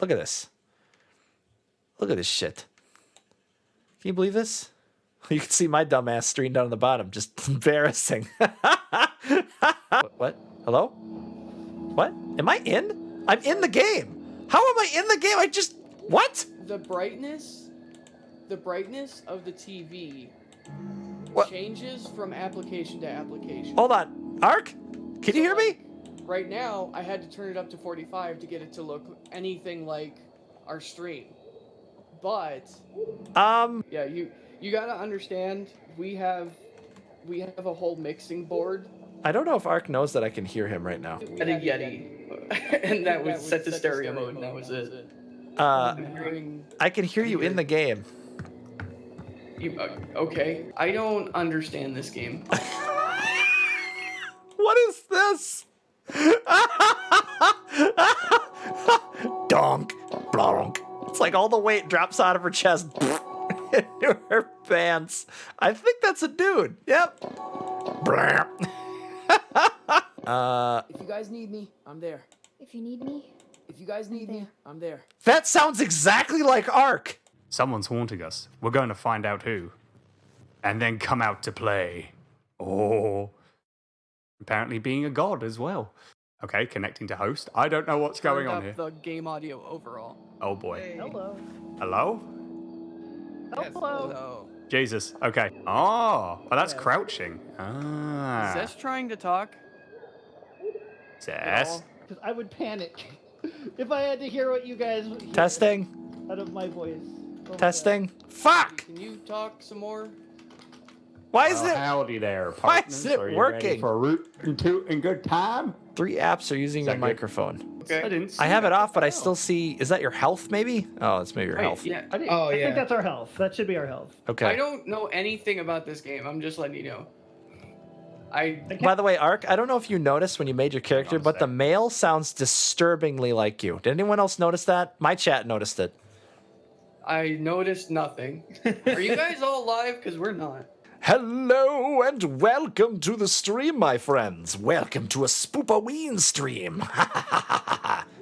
Look at this. Look at this shit. Can you believe this? You can see my dumb ass streamed down on the bottom. Just embarrassing. what? Hello? What? Am I in? I'm in the game. How am I in the game? I just. What? The brightness, the brightness of the TV What? changes from application to application. Hold on. Ark? Can you hear me? Right now, I had to turn it up to 45 to get it to look anything like our stream. But Um, yeah, you you gotta understand, we have we have a whole mixing board. I don't know if Ark knows that I can hear him right now. We had a Yeti, and that was set to stereo mode, and that was it. Uh, I'm I can hear you in the game. you. Uh, okay, I don't understand this game. What is this? Donk, blonk. It's like all the weight drops out of her chest into her pants. I think that's a dude. Yep. Blam. uh, If you guys need me, I'm there. If you need me, If you guys need me, I'm there. that sounds exactly like Ark. Someone's haunting us. We're going to find out who. And then come out to play. Oh. Apparently being a god as well. Okay, connecting to host. I don't know what's going on up here. The game audio overall. Oh boy. Hello. Hello? Hello. Jesus. Okay. Oh, well, that's Yeah. crouching. Is Ah. Zess trying to talk? Yes. Because I would panic if I had to hear what you guys hear Testing, out of my voice. Oh my testing. Fuck. Can you talk some more? Why is Well, it? howdy there, Why is it Are you working? Ready for a root and toot and good time? Three apps are using your microphone. Okay. I didn't. I see have it off, but I oh. still see. Is that your health? Maybe. Oh, it's maybe your Wait, health. Yeah. I, didn't- Oh, I yeah. think that's our health. That should be our health. Okay. I don't know anything about this game. I'm just letting you know. I By the way, Ark, I don't know if you noticed when you made your character, on a but the sec. male sounds disturbingly like you. Did anyone else notice that? My chat noticed it. I noticed nothing. Are you guys all live? Because we're not. Hello and welcome to the stream, my friends. Welcome to a Spoopaween stream.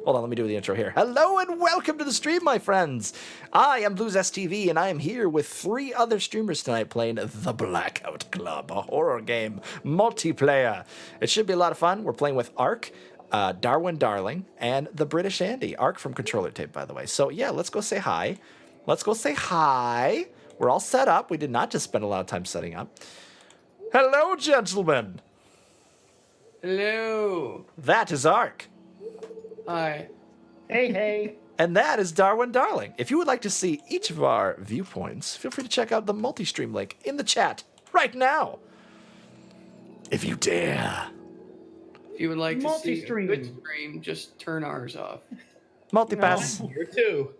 Hold on, let me do the intro here. Hello and welcome to the stream, my friends. I am Blues STV, and I am here with three other streamers tonight playing The Blackout Club, a horror game multiplayer. It should be a lot of fun. We're playing with Ark, uh, Darwin Darling, and the British Andy. Ark from Controller Tape, by the way. So yeah, let's go say hi. Let's go say hi. We're all set up. We did not just spend a lot of time setting up. Hello, gentlemen. Hello. That is Ark. Hi. Hey, hey. And that is Darwin Darling. If you would like to see each of our viewpoints, feel free to check out the multi-stream link in the chat right now. If you dare. If you would like to see a Multi-stream. good stream, just turn ours off. Multipass. Here too.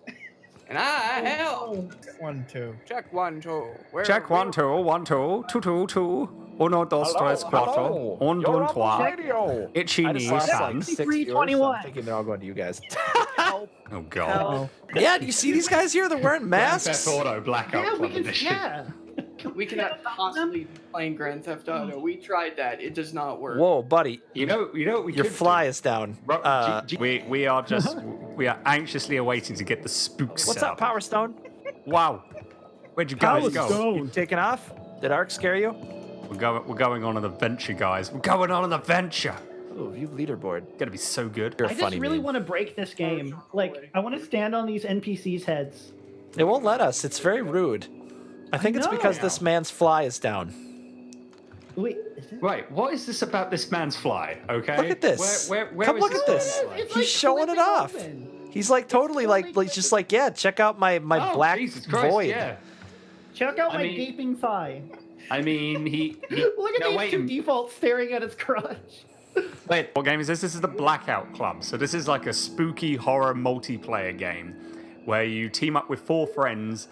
And I help. One, two. Check one, two. Where Check one, two, one, two, two, two, two. Uno, dos, tres, cuatro. Un, You're dos, on trois. Itchy knees, like six I'm thinking they're all going to you guys. Oh, God. yeah, do you see these guys here? They're wearing masks. Auto Blackout Yeah, we can. Yeah. We cannot possibly be playing Grand Theft Auto. We tried that. It does not work. Whoa, buddy. You know, you know what we Your could do? fly is down. Uh, G- G- we we are just we are anxiously awaiting to get the spooks. what's set up, Power Stone? Wow, where'd you guys go? You taking off? Did Ark scare you? We're going we're going on an adventure, guys. We're going on an adventure. Oh, view leaderboard. Gonna be so good. You're a I just really want to break this game. Like, I want to stand on these NPCs' heads. It won't let us. It's very rude. I think it's because this man's fly is down. Wait. Right, what is this about this man's fly? Okay, Look at this. Where, where, where Come is look at this. man's fly? He's like showing it flipping off. open. He's like totally like, like just like yeah. Check out my my Oh, black Jesus Christ, void. Yeah. Check out I my mean- gaping thigh. I mean, he. he Look at no, these wait, two defaults staring at his crotch. Wait, what game is this? This is the Blackout Club. So this is like a spooky horror multiplayer game where you team up with four friends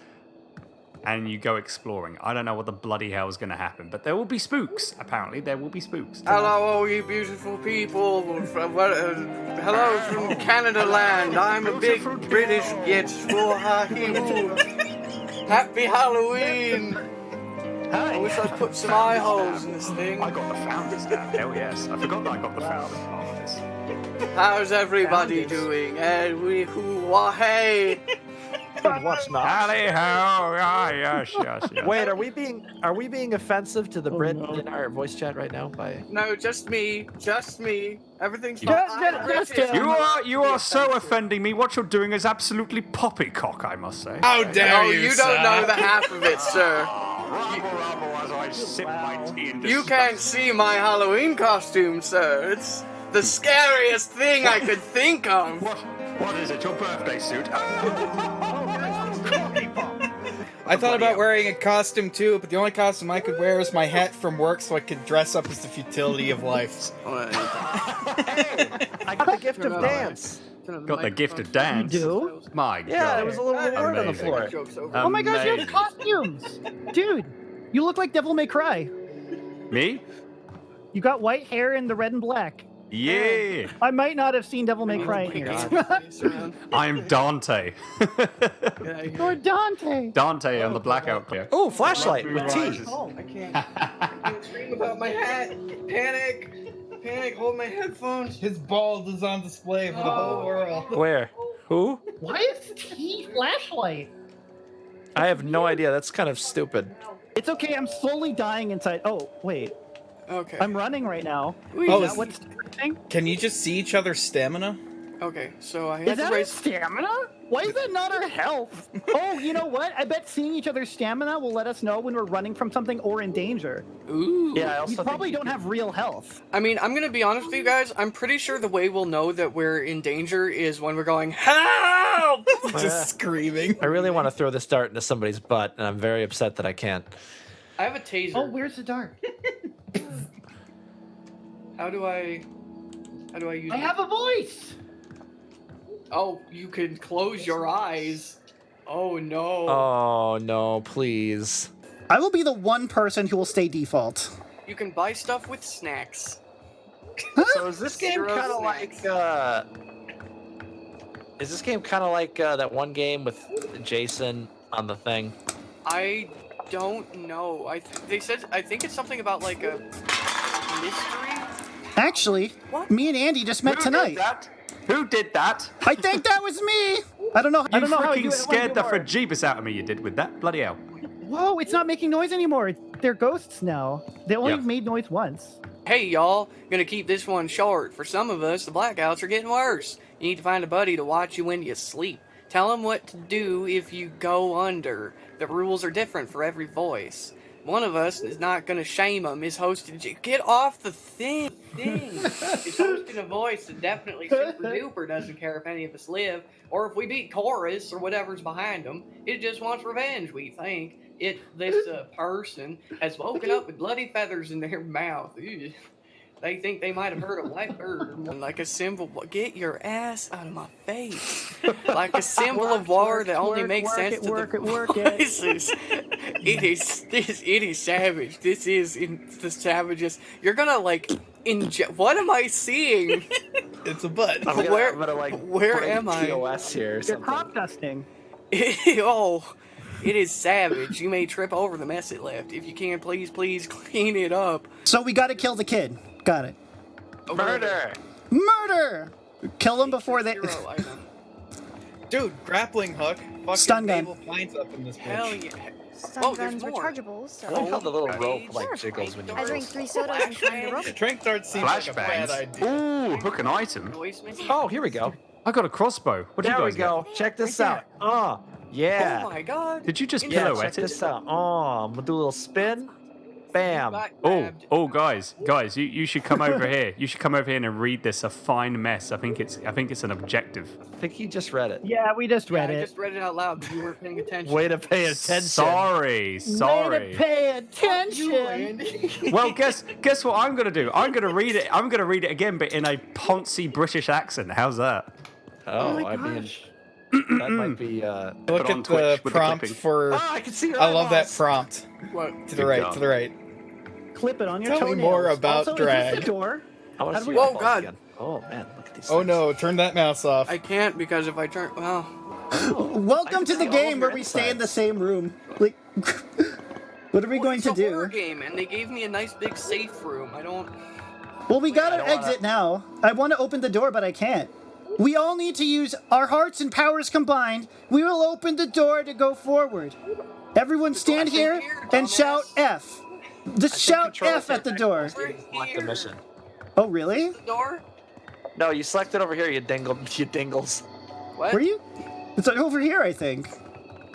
and you go exploring. I don't know what the bloody hell is going to happen, but there will be spooks. Apparently, there will be spooks. Hello, all you beautiful people. From, what, uh, hello from Canada land. I'm a big British git. Happy Halloween. I wish I'd put some eye holes in this thing. I got the founders now. Hell yes. I forgot that I got the founders part of this. How's everybody doing? And we who wah hey. What's not? Howdy ho! Ah, yes, yes, yes. Wait, are we being are we being offensive to the Oh, Brit no. in our voice chat right now? By No, just me. Just me. Everything's Ju- fine. ju- I'm just You are you are so offending me. What you're doing is absolutely poppycock, I must say. How dare Oh, you, you sir? don't know the half of it, sir. Rabble, rabble, as I sip my tea in You can't see my Halloween costume, sir. It's the scariest thing I could think of. What? What is it? Your birthday suit? I thought about wearing a costume too, but the only costume I could wear is my hat from work so I could dress up as the futility of life. Oh, I got the gift of Turn it dance. Got the gift of dance. You do? My Yeah, God. there was a little reward on the floor. Joke's. Oh my gosh, you have costumes! Dude, you look like Devil May Cry. Me? You got white hair and the red and black. Yeah. I might not have seen Devil May Cry oh in here. I'm Dante. You're Dante. Dante on the blackout clear. Oh, flashlight with tea. Oh, I can't. I can't scream about my hat. Panic. Panic. Hold my headphones. His bald is on display for the whole oh. world. Where? Who? Why is tea flashlight? I have no idea. That's kind of stupid. It's okay, I'm slowly dying inside. Oh, wait. Okay. I'm running right now. Wait, Oh, Is is- that what's happening? Can you just see each other's stamina? okay, so I Is had that to raise. stamina? Why is that not our health? oh, you know what? I bet seeing each other's stamina will let us know when we're running from something or in danger. Ooh. Yeah, I We probably don't have real health. I mean, I'm gonna be honest with you guys. I'm pretty sure the way we'll know that we're in danger is when we're going help. just screaming. I really want to throw this dart into somebody's butt, and I'm very upset that I can't. I have a taser. Oh, where's the dart? How do I? How do I use? I have a voice. Oh, you can close your eyes. Oh no. Oh no, please. I will be the one person who will stay default. You can buy stuff with snacks. So is this game kind of like? uh Is this game kind of like uh, that one game with Jason on the thing? I don't know. I th- they said I think it's something about like a mystery. Actually, What? me and Andy just met Who tonight. did that? Who did that? I think that was me. I don't know. You I don't know how you freaking scared the more. frajibus out of me. You did with that. Bloody hell. Whoa, it's not making noise anymore. They're ghosts now. They only Yeah. made noise once. Hey y'all, gonna keep this one short. For some of us, the blackouts are getting worse. You need to find a buddy to watch you when you sleep. Tell him what to do if you go under. The rules are different for every voice. One of us is not gonna shame him. Is hosting. Get off the thing. Thing. is hosting a voice that definitely super duper doesn't care if any of us live or if we beat chorus or whatever's behind them. It just wants revenge. We think it. This uh, person has woken up with bloody feathers in their mouth. Ew. They think they might have heard a white bird. Like a symbol. Get your ass out of my face. Like a symbol of war work, that only work, makes work sense it, to work the it, work it. It is this. It is savage. This is in the savages. You're gonna like inject. What am I seeing? It's a butt. I'm gonna, Where- I'm gonna like where am I? TOS here or You're something. crop dusting. oh, it is savage. You may trip over the mess it left. If you can, please, please clean it up. So we got to kill the kid. Got it. Murder. Murder. Kill them before they. Dude, grappling hook. Fucking Stun gun. Mabel up in this Hell yeah. Stun Oh, guns were more. chargeables, so I like how the little rope like jiggles when you. I drank three sodas and climbed a rope. Trank dart seems like a bad idea. Ooh, hook an item. Oh, here we go. I got a crossbow. What did There you we guys go. Check this out. Oh, yeah. Oh my god. Did you just Yeah, check pirouette this out. Oh, I'm gonna do a little spin. Bam. Oh, oh, guys, guys, you, you should come over here. You should come over here and read this. A fine mess. I think it's I think it's an objective. I think he just read it. Yeah, we just Yeah, read I it. just read it out loud, you weren't paying attention. Way to pay attention. Sorry, sorry. Way sorry. to pay attention. Well, guess guess what I'm gonna do? I'm gonna read it. I'm gonna read it again, but in a poncy British accent. How's that? Oh, my I mean, gosh. that might be. uh Look at the with the prompt for. Oh, I can see your I love that prompt. What? To the Good right, job. to the right. Clip it on your Tell me more about also, Is drag. this the door? I want How to do see we- your Oh, eyeballs God. again. Oh man, look at these. Oh things. no, turn that mouse off. I can't because if I turn. Well, oh, Welcome to see the all game where your we stay in the insides. same room. Like, what are we well, going it's to a horror do? game, and they gave me a nice big safe room. I don't. Well, we gotta don't wanna- exit now. I want to open the door, but I can't. We all need to use our hearts and powers combined. We will open the door to go forward. Everyone stand here here, and shout. F. Just shout F at the door. Select the mission. Oh, really? Door? No, you selected over here, you dingle, you dingles. What? Were you? It's over here, I think.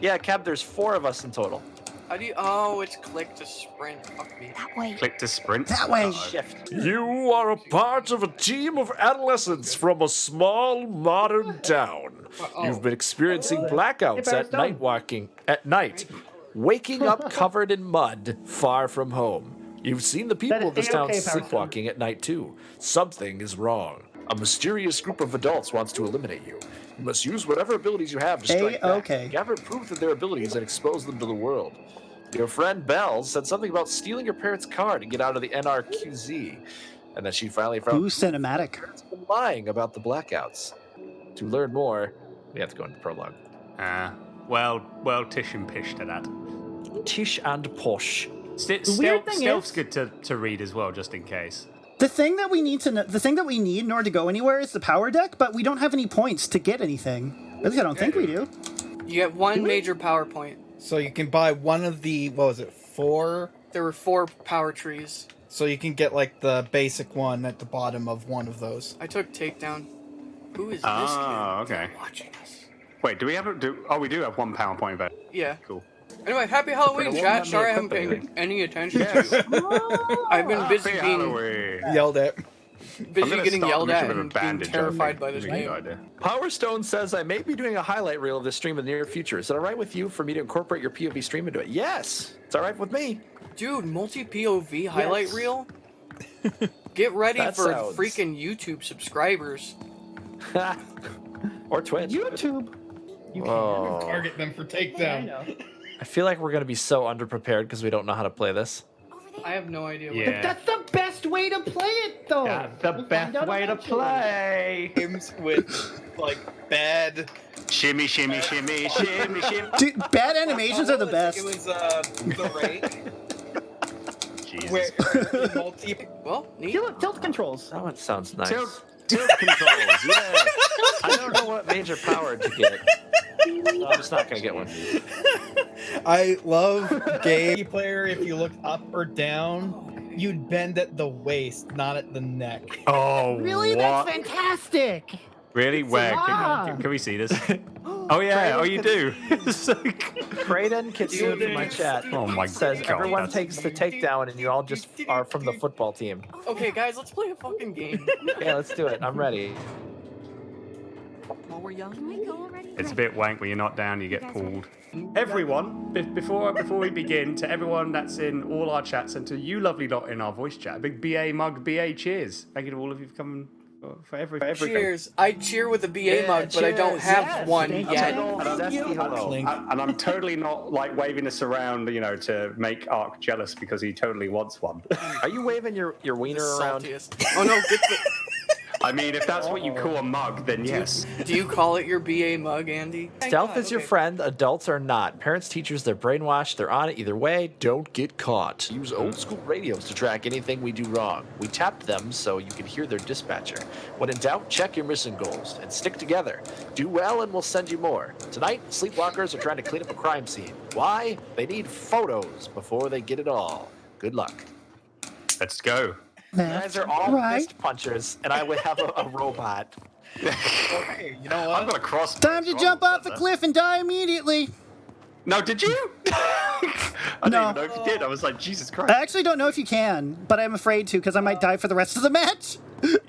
Yeah, Cab, there's four of us in total. How do you? Oh, it's click to sprint. Fuck me. That way. Click to sprint. That way. Uh, Shift. You are a part of a team of adolescents from a small modern town. You've been experiencing blackouts at night walking at night, waking up covered in mud, far from home. You've seen the people of this town A-okay, sleepwalking at night too. Something is wrong. A mysterious group of adults wants to eliminate you. You must use whatever abilities you have to strike back. A-okay. Gather proof of their abilities and expose them to the world. Your friend Bells said something about stealing your parents' car to get out of the NRQZ, and that she finally found Ooh, cinematic. been lying about the blackouts. To learn more, we have to go into prologue. Ah, well, well, Tish and Pish to that. Tish and Posh. St- The weird stealth, thing stealth's is- good to, to read as well, just in case. The thing that we need to know, the thing that we need in order to go anywhere is the power deck, but we don't have any points to get anything. At least I don't think we do. You get one major PowerPoint. So you can buy one of the what was it, four? There were four power trees. So you can get like the basic one at the bottom of one of those. I took takedown. Who is this Ah, kid okay. watching us? Wait, do we have a, do? Oh, we do have one PowerPoint event. Yeah. Cool. Anyway, happy Halloween, won't chat. Sorry I haven't paid any attention to you. I've been busy Happy being Halloween. Yelled at. Busy getting yelled at mission with a and being bandage, I terrified by this Would be a game. idea. Power Stone says I may be doing a highlight reel of this stream in the near future. Is it all right with you for me to incorporate your POV stream into it? Yes, it's all right with me. Dude, multi POV highlight Yes. reel? Get ready for sounds- freaking YouTube subscribers. or Twitch. YouTube. You can oh, Target them for I takedown. know. I feel like we're gonna be so underprepared because we don't know how to play this. I have no idea. What Yeah. That's the best way to play it, though. That's the We'll best find out way to play. Games with like bad. Shimmy, shimmy, shimmy, shimmy, shimmy. Dude, bad animations are the best. It was uh the rake Jesus. where multi. Well, neat. Tilt, tilt controls. That one sounds nice. Tilt, tilt controls. Yeah. I don't know what major power to get. So I'm just not gonna get one. I love game player. If you look up or down, oh, you'd bend at the waist, not at the neck. Oh, Really? what? That's fantastic. Really? Where? Can, can we see this? Oh yeah. Oh, you do. It's like- Kraden Kitsune in my chat oh my says god. everyone that's- takes the takedown and you all just are from the football team. Okay, guys, let's play a fucking game. Yeah, let's do it. I'm ready. Can we go already? It's a bit wank when you're not down, you get pulled. Everyone, before before we begin, to everyone that's in all our chats and to you lovely lot in our voice chat, a big BA mug, BA cheers. Thank you to all of you for coming for, for, every, for everything. Cheers. I cheer with a BA Yeah, mug, but I don't have Yes, one thank yet. And a zesty hello. Clink. And and I'm totally not like waving this around, you know, to make Ark jealous because he totally wants one. Are you waving your, your wiener around? saltiest. Oh no, get the, I mean, if that's what you call a mug, then yes. do you call it your BA mug, Andy? Stealth God, is your friend, adults are not. Parents, teachers, they're brainwashed, they're on it either way. Don't get caught. Use old school radios to track anything we do wrong. We tapped them so you can hear their dispatcher. When in doubt, check your mission goals and stick together. Do well and we'll send you more. Tonight, sleepwalkers are trying to clean up a crime scene. Why? They need photos before they get it all. Good luck. Let's go. You guys are all Right. fist punchers, and I would have a, a robot. Okay, you know what? I'm gonna a cross. Time to jump off the cliff and die immediately. No, did you? I didn't No. even know if you did. I was like, Jesus Christ. I actually don't know if you can, but I'm afraid to because I might die for the rest of the match.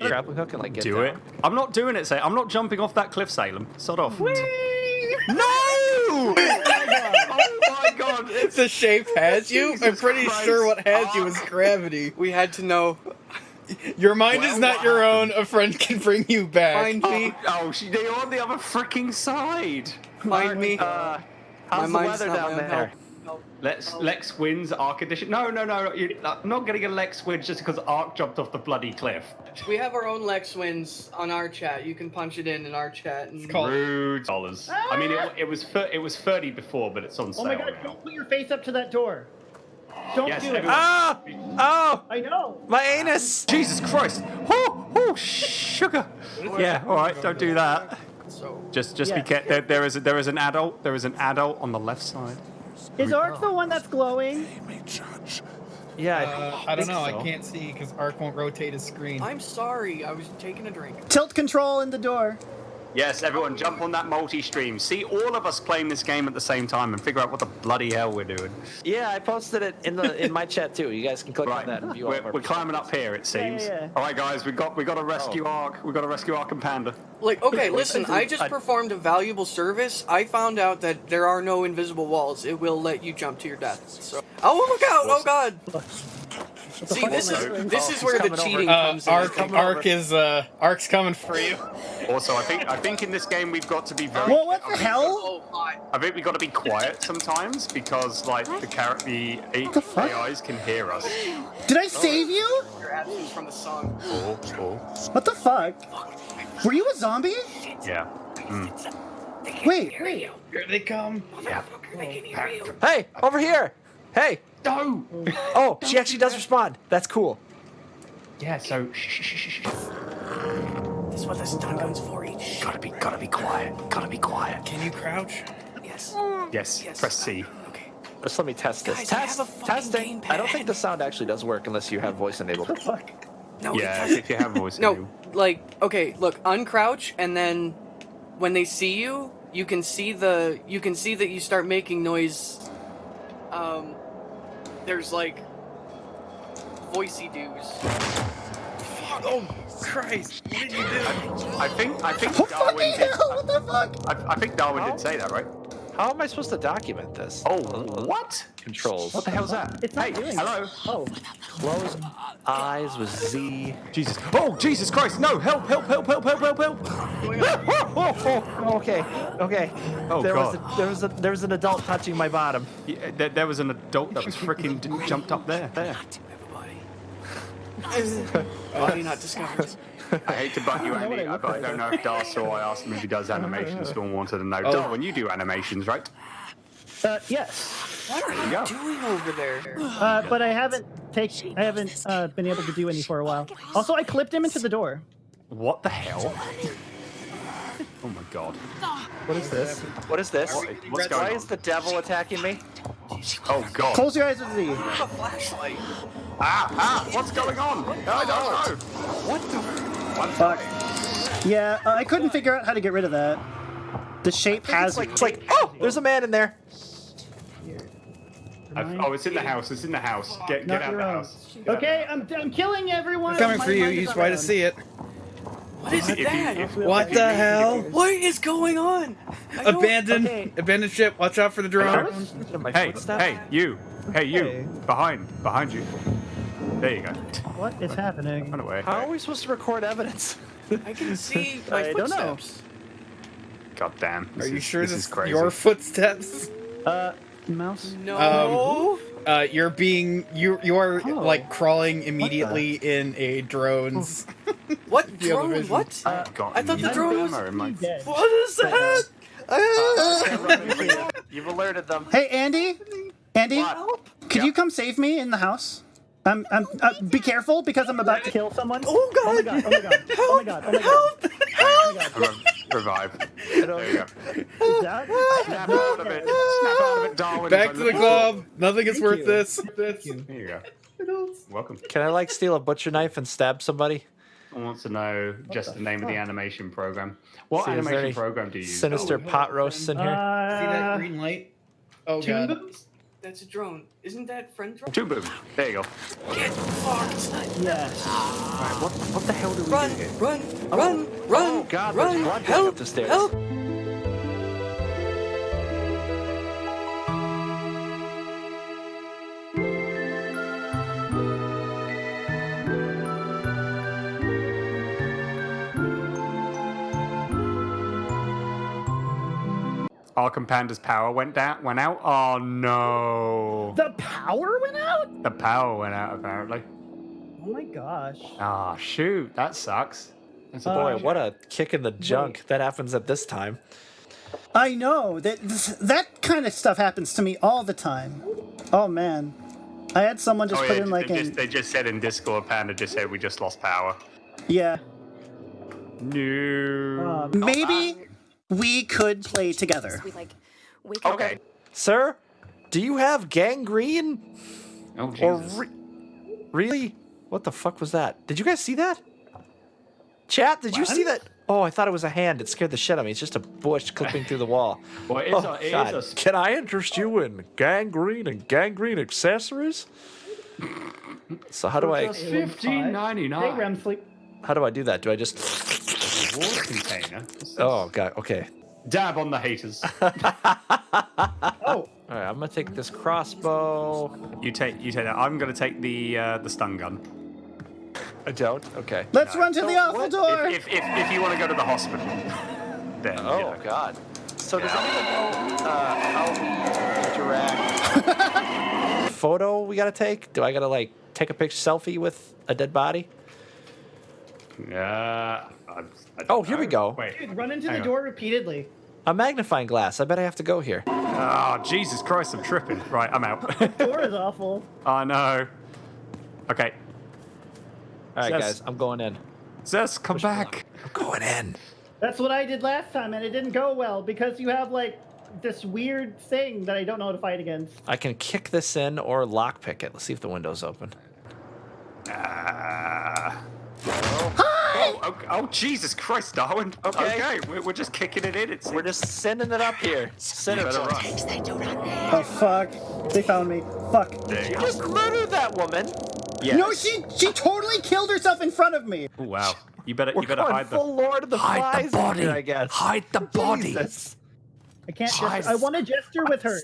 Grappling hook and like get Do down. it. I'm not doing it, say. I'm not jumping off that cliff, Salem. Sod off. No! oh my god! It's the shape has you. I'm pretty Christ. sure what has you is gravity. We had to know. Your mind Well, is not what your own. A friend can bring you back. Find me. Oh, oh, she, they're on the other freaking side. Find me. Uh, how's the mind's weather not down my own there? Help. Lex, Lex wins Ark Edition. No, no, no. You, I'm not getting a Lex win just because Ark jumped off the bloody cliff. We have our own Lex wins on our chat. You can punch it in in our chat. And called- Rude dollars. I mean, it, it was it was 30 before, but it's on sale. Oh my god, now. don't put your face up to that door. Don't Yes, do it. everyone- Ah! Oh, I know. my anus. Jesus Christ! Oh, oh, sugar. Yeah, all right, don't do that. So Just, just be careful. There, there is, a, there is an adult. There is an adult on the left side. Is Ark the one that's glowing? Yeah, I, Uh, I don't know. so. I can't see because Ark won't rotate his screen. I'm sorry. I was taking a drink. Tilt control in the door. Yes, everyone, jump on that multi-stream. See all of us playing this game at the same time and figure out what the bloody hell we're doing. Yeah, I posted it in the in my chat too. You guys can click on that and view all We're, of we're climbing up here, it seems. yeah, yeah. All right, guys, we got we got a rescue oh. Ark. We got to rescue Ark and Panda. Like, okay, listen. I just performed a valuable service. I found out that there are no invisible walls. It will let you jump to your death. So, oh look out! Oh god! See, this is this is where the coming over. cheating Uh, comes in. Ark, Ark is uh, Ark's coming for you. Also, I think I think in this game we've got to be very. Well, what the hell? Oh! I think we've got to be quiet sometimes because like the character, the, the? AIs can hear us. Did I save you? Your absence from the song. Oh, oh, What the fuck? Were you a zombie? yeah. Wait, Here they come. Yeah. Hey, over here. Hey. No. Oh, she actually does respond. That's cool. Yeah. So. Shh, shh, shh, shh, shh. This is what the stun gun's for. Each. Gotta be, gotta be quiet. Gotta be quiet. Can you crouch? Yes. Yes. Yes. Press C. Okay. Let's let me test this. Guys, I test, have a fucking testing. I don't think the sound actually does work unless you have voice enabled. No. Yeah, if you have voice. No, enabled. like okay, look, uncrouch, and then when they see you, you can see the you can see that you start making noise. Um, there's like voicey doos. Oh Christ! What did you do? I think I think Darwin did. hell, what the fuck? I, I think Darwin How? did say that, right? How am I supposed to document this? Oh, uh, uh, what? Controls. What the hell's that? It's not hey, doing it. hello. Oh, Close eyes with Z. Jesus. Oh, Jesus Christ! No! Help! Help! Help! Help! Help! Help! Help! Oh, oh, okay, okay. Oh, there God. was a, there was a, there was an adult touching my bottom. Yeah, uh, there, there was an adult that was freaking jumped up there. There. Body not discovered. I hate to butt you, Andy, but I don't know if Dar saw. I asked him if he does animations. Dawn wanted to know. Darwin, you do animations, right? uh, yes. What are you go. doing over there? Uh, but I haven't take I haven't uh, been able to do any for a while. Also, I clipped him into the door. What the hell? Oh my god. What is this? What is this? What- what's going Why on? is the devil attacking me? Oh god. Close your eyes with Z. A flashlight. Ah, ah, what's going on? I don't know. What the? Fuck. Yeah, uh, I couldn't figure out how to get rid of that. The shape It's has like, it's like, oh, there's a man in there. I've- oh, it's in the house. It's in the house. Get, get out of the house. Get. Okay, I'm, I'm killing everyone. Coming My for you. You is Use on Y my to see it. What is If you- that? if- What the hell? What is going on? I don't- Abandoned. Okay. Abandoned ship. Watch out for the drone. Hey, hey, you. Hey, you. Hey. Behind, behind you. There you go. What is happening? Run away. How are we supposed to record evidence? I can see my I don't know. footsteps. God damn. Are you is, sure this this is crazy? your footsteps? Uh, mouse. No. Uh, you're being you you are Oh. like crawling immediately in a drone's. what the other drone? vision. What? I. I thought the drone was- my- Dead. What is that? You've alerted them. Hey, Andy. Andy, could you come save me in the house? Um, um, uh, be careful because I'm about to kill. Kill someone. Oh Oh my god! god! Oh my god! Oh my god! Oh my god! Oh my god! Re- Revive. There you go. Is that? Snap out of it. Snap out of it, Darwin. Back to the club. Nothing is Thank worth you. this. There you go. Welcome. Can I like steal a butcher knife and stab somebody? I want to know just the, name of the animation program. What See, animation program do you use? Sinister pot roasts in here. See that Uh, green light? Oh god. Boops? That's a drone. Isn't that friend drone? Toon Boom. There you go. Get fucked! yes. What, what the hell do we Run! do here? Run! Run! Oh, run! Oh, God, there's Run! blood Help! up the stairs. Help! Ark and Panda's power went down, went out. Oh no! The power went out. The power went out apparently. Oh my gosh. Ah, shoot! That sucks. That's a Boy, Uh, what a kick in the junk that happens at this time. I know that that kind of stuff happens to me all the time. Oh man. I had someone just oh, put yeah, in like they, an just, they just said in Discord, Panda just said we just lost power. yeah. No. Um, Maybe we could play together. We like wake up. okay. Sir, do you have gangrene? Oh, Or Jesus. re- really? What the fuck was that? Did you guys see that? Chat, did you see that? Oh, I thought it was a hand. It scared the shit out of me. It's just a bush clipping through the wall. well, it is Oh, a, it is God. a sp- Can I interest you in gangrene and gangrene accessories? So how do I Just- fifteen ninety Hey. REM sleep. how do I do that? Do I just Water container. Oh god, okay. Dab on the haters. Oh, Alright, I'm gonna take this crossbow. you take you take that. I'm gonna take the uh, the stun gun. I don't? Okay. Let's run to the awful door. If, if, if, if you want to go to the hospital, then Oh you know. god. So does anyone know uh, how we interact? Photo we gotta take? Do I gotta like take a picture selfie with a dead body? Uh, I, I don't Oh, here we go. Wait. dude, run into Hang the on. door repeatedly. A magnifying glass. I bet I have to go here. Oh, Jesus Christ, I'm tripping. Right, I'm out. The door is awful. I know. Okay. Alright Yes. guys, I'm going in. Zess, come back. I'm going in. That's what I did last time, and it didn't go well because you have like this weird thing that I don't know how to fight against. I can kick this in or lockpick it. Let's see if the window's open. Ah. Oh, oh, oh, Jesus Christ, Darwin. Okay. Okay, we're, we're just kicking it in. It's, We're just sending it up here. Send it better to run. Oh fuck! They found me. Fuck. There you You just murdered that woman. Yes. No, she she totally killed herself in front of me. Oh, wow. You better, We're you better hide the. full Lord of the Hide the Flies in body. here, I guess. Hide the body. Jesus. I can't. Gesture. I want to gesture with her.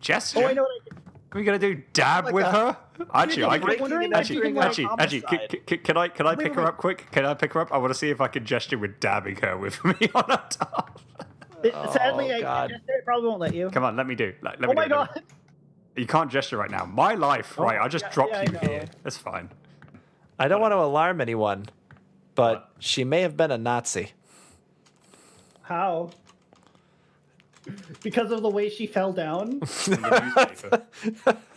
Gesture. Oh, I know what I can. What are we gonna do? Dab Like with a- her? Actually, I I'm can. wondering Actually, can, actually, actually, can, can, can I can I pick her up quick? Can I pick her up? I want to see if I can gesture with dabbing her with me on her top. It, sadly, oh, I God. can't gesture. It probably won't let you. Come on, let me do. Let, let Oh me my do it, let me- oh god. You can't gesture right now. My life, oh, right? I just yeah, dropped yeah, you here. That's fine. I don't want to alarm anyone, but she may have been a Nazi. How? Because of the way she fell down. In the newspaper.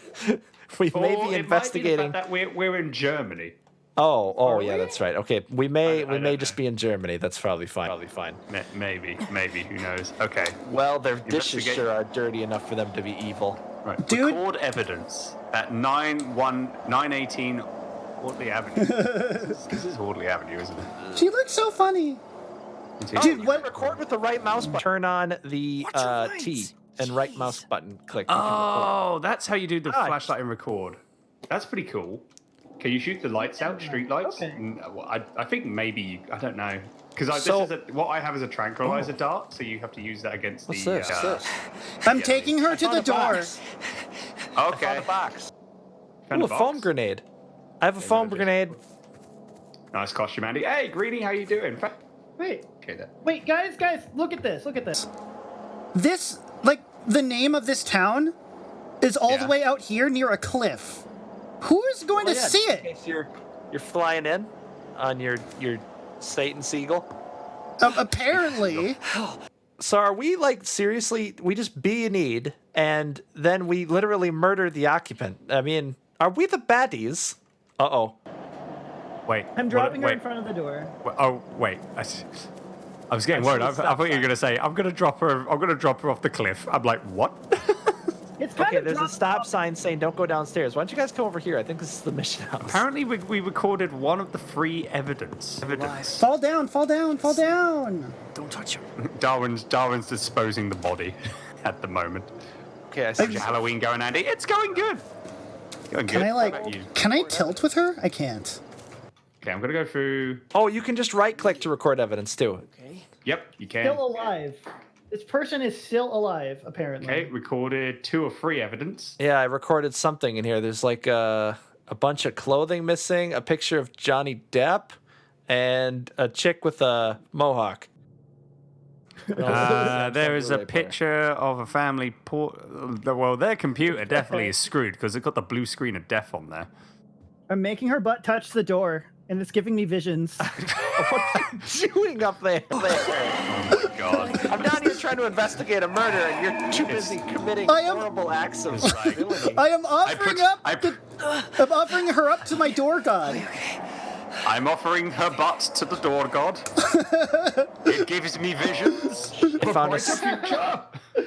We Or may it be investigating. fact that we're, we're in Germany. Oh, oh Are yeah, we? that's right. Okay, we may I- I we may don't just know. be in Germany. That's probably fine. Probably fine. Ma- Maybe, maybe. Who knows? Okay. Well, their dishes sure are dirty enough for them to be evil. Right. Dude. Record evidence at 9 1 918 Audley Avenue. this, this is Audley Avenue, isn't it? She looks so funny. Dude, what? Record with the right mouse button. Turn on the uh, lights. T and right mouse button. Click. you can record. Oh, that's how you do the Ah, flashlight and record. That's pretty cool. Can you shoot the lights out, street lights? Okay. Mm, well, I, I think maybe you, I don't know because So- this is a, what I have is a tranquilizer dart, so you have to use that against What's the. this? uh, I'm Yeah, taking her to the a door. box. Okay. Found a box. Found Ooh, a a foam grenade. I have a foam grenade. Nice costume, Andy. Hey, Greeny, how you doing? Fa- Wait, Okay, there. wait, guys, guys, look at this. Look at this. This, like, the name of this town is all Yeah. the way out here near a cliff. Who is going Oh, to yeah, see in it? case You're you're flying in on your your Satan seagull. Um, apparently. So are we like seriously? We just be in need, and then we literally murder the occupant. I mean, are we the baddies? Uh oh. Wait. I'm what- dropping her wait. in front of the door. Oh wait, I, s- I was getting worried. I, I thought you were gonna say I'm gonna drop her. I'm gonna drop her off the cliff. I'm like, what? It's Okay, there's a stop off. sign saying don't go downstairs. Why don't you guys come over here? I think this is the mission house. Apparently, we, we recorded one of the free evidence. Evidence. Fall down, fall down, fall down. Don't touch her. Darwin's Darwin's disposing the body at the moment. Okay, I see. How's your Halloween going, Andy? It's going good. Going Can good. I, like, you? can I tilt with her? I can't. Okay, I'm gonna go through. Oh, you can just right click to record evidence too. Okay. Yep, you can. Still alive. This person is still alive, apparently. Okay, recorded two or three evidence. Yeah, I recorded something in here. There's like a, a bunch of clothing missing, a picture of Johnny Depp, and a chick with a mohawk. Uh, there is a picture of a family. Por- well, their computer definitely is screwed because it got the blue screen of death on there. I'm making her butt touch the door, and it's giving me visions. What are you doing up there? Oh my god. I'm down here trying to investigate a murder, and you're too busy committing I am- horrible acts of It's. I am offering put- up. I the, I'm offering her up to my door god. I'm offering her butt to the door god. it gives me visions. I found a, s- future.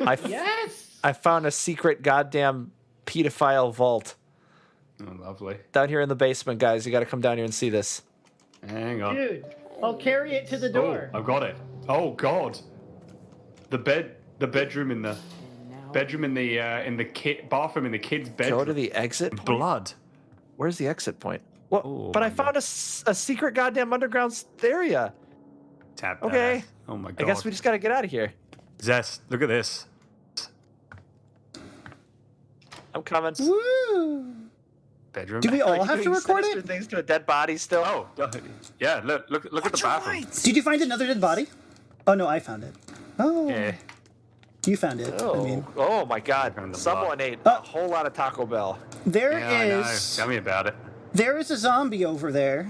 I, f- yes. I found a secret goddamn pedophile vault Oh, lovely. down here in the basement, guys. You got to come down here and see this. Hang on. Dude, I'll carry it to the Oh, door. I've got it. Oh god. The bed, the bedroom in the bedroom in the uh, in the kid bathroom in the kid's bedroom. Go to the exit. point? blood. Where's the exit point? What? Oh, but I my found a secret goddamn underground s- area. Tap. Okay. ass. Oh my god. I guess we just got to get out of here. Zest, look at this. I'm coming. Woo! Bedroom. Do we all you have to record it? things to a dead body still? Oh, yeah. Look, look, look at the bathroom. Did you find another dead body? Oh no, I found it. Oh, Yeah. you found it. Oh, I mean, oh my God! Someone blood. ate Uh, a whole lot of Taco Bell. there Yeah, I know. is Tell me about it. there is a zombie over there,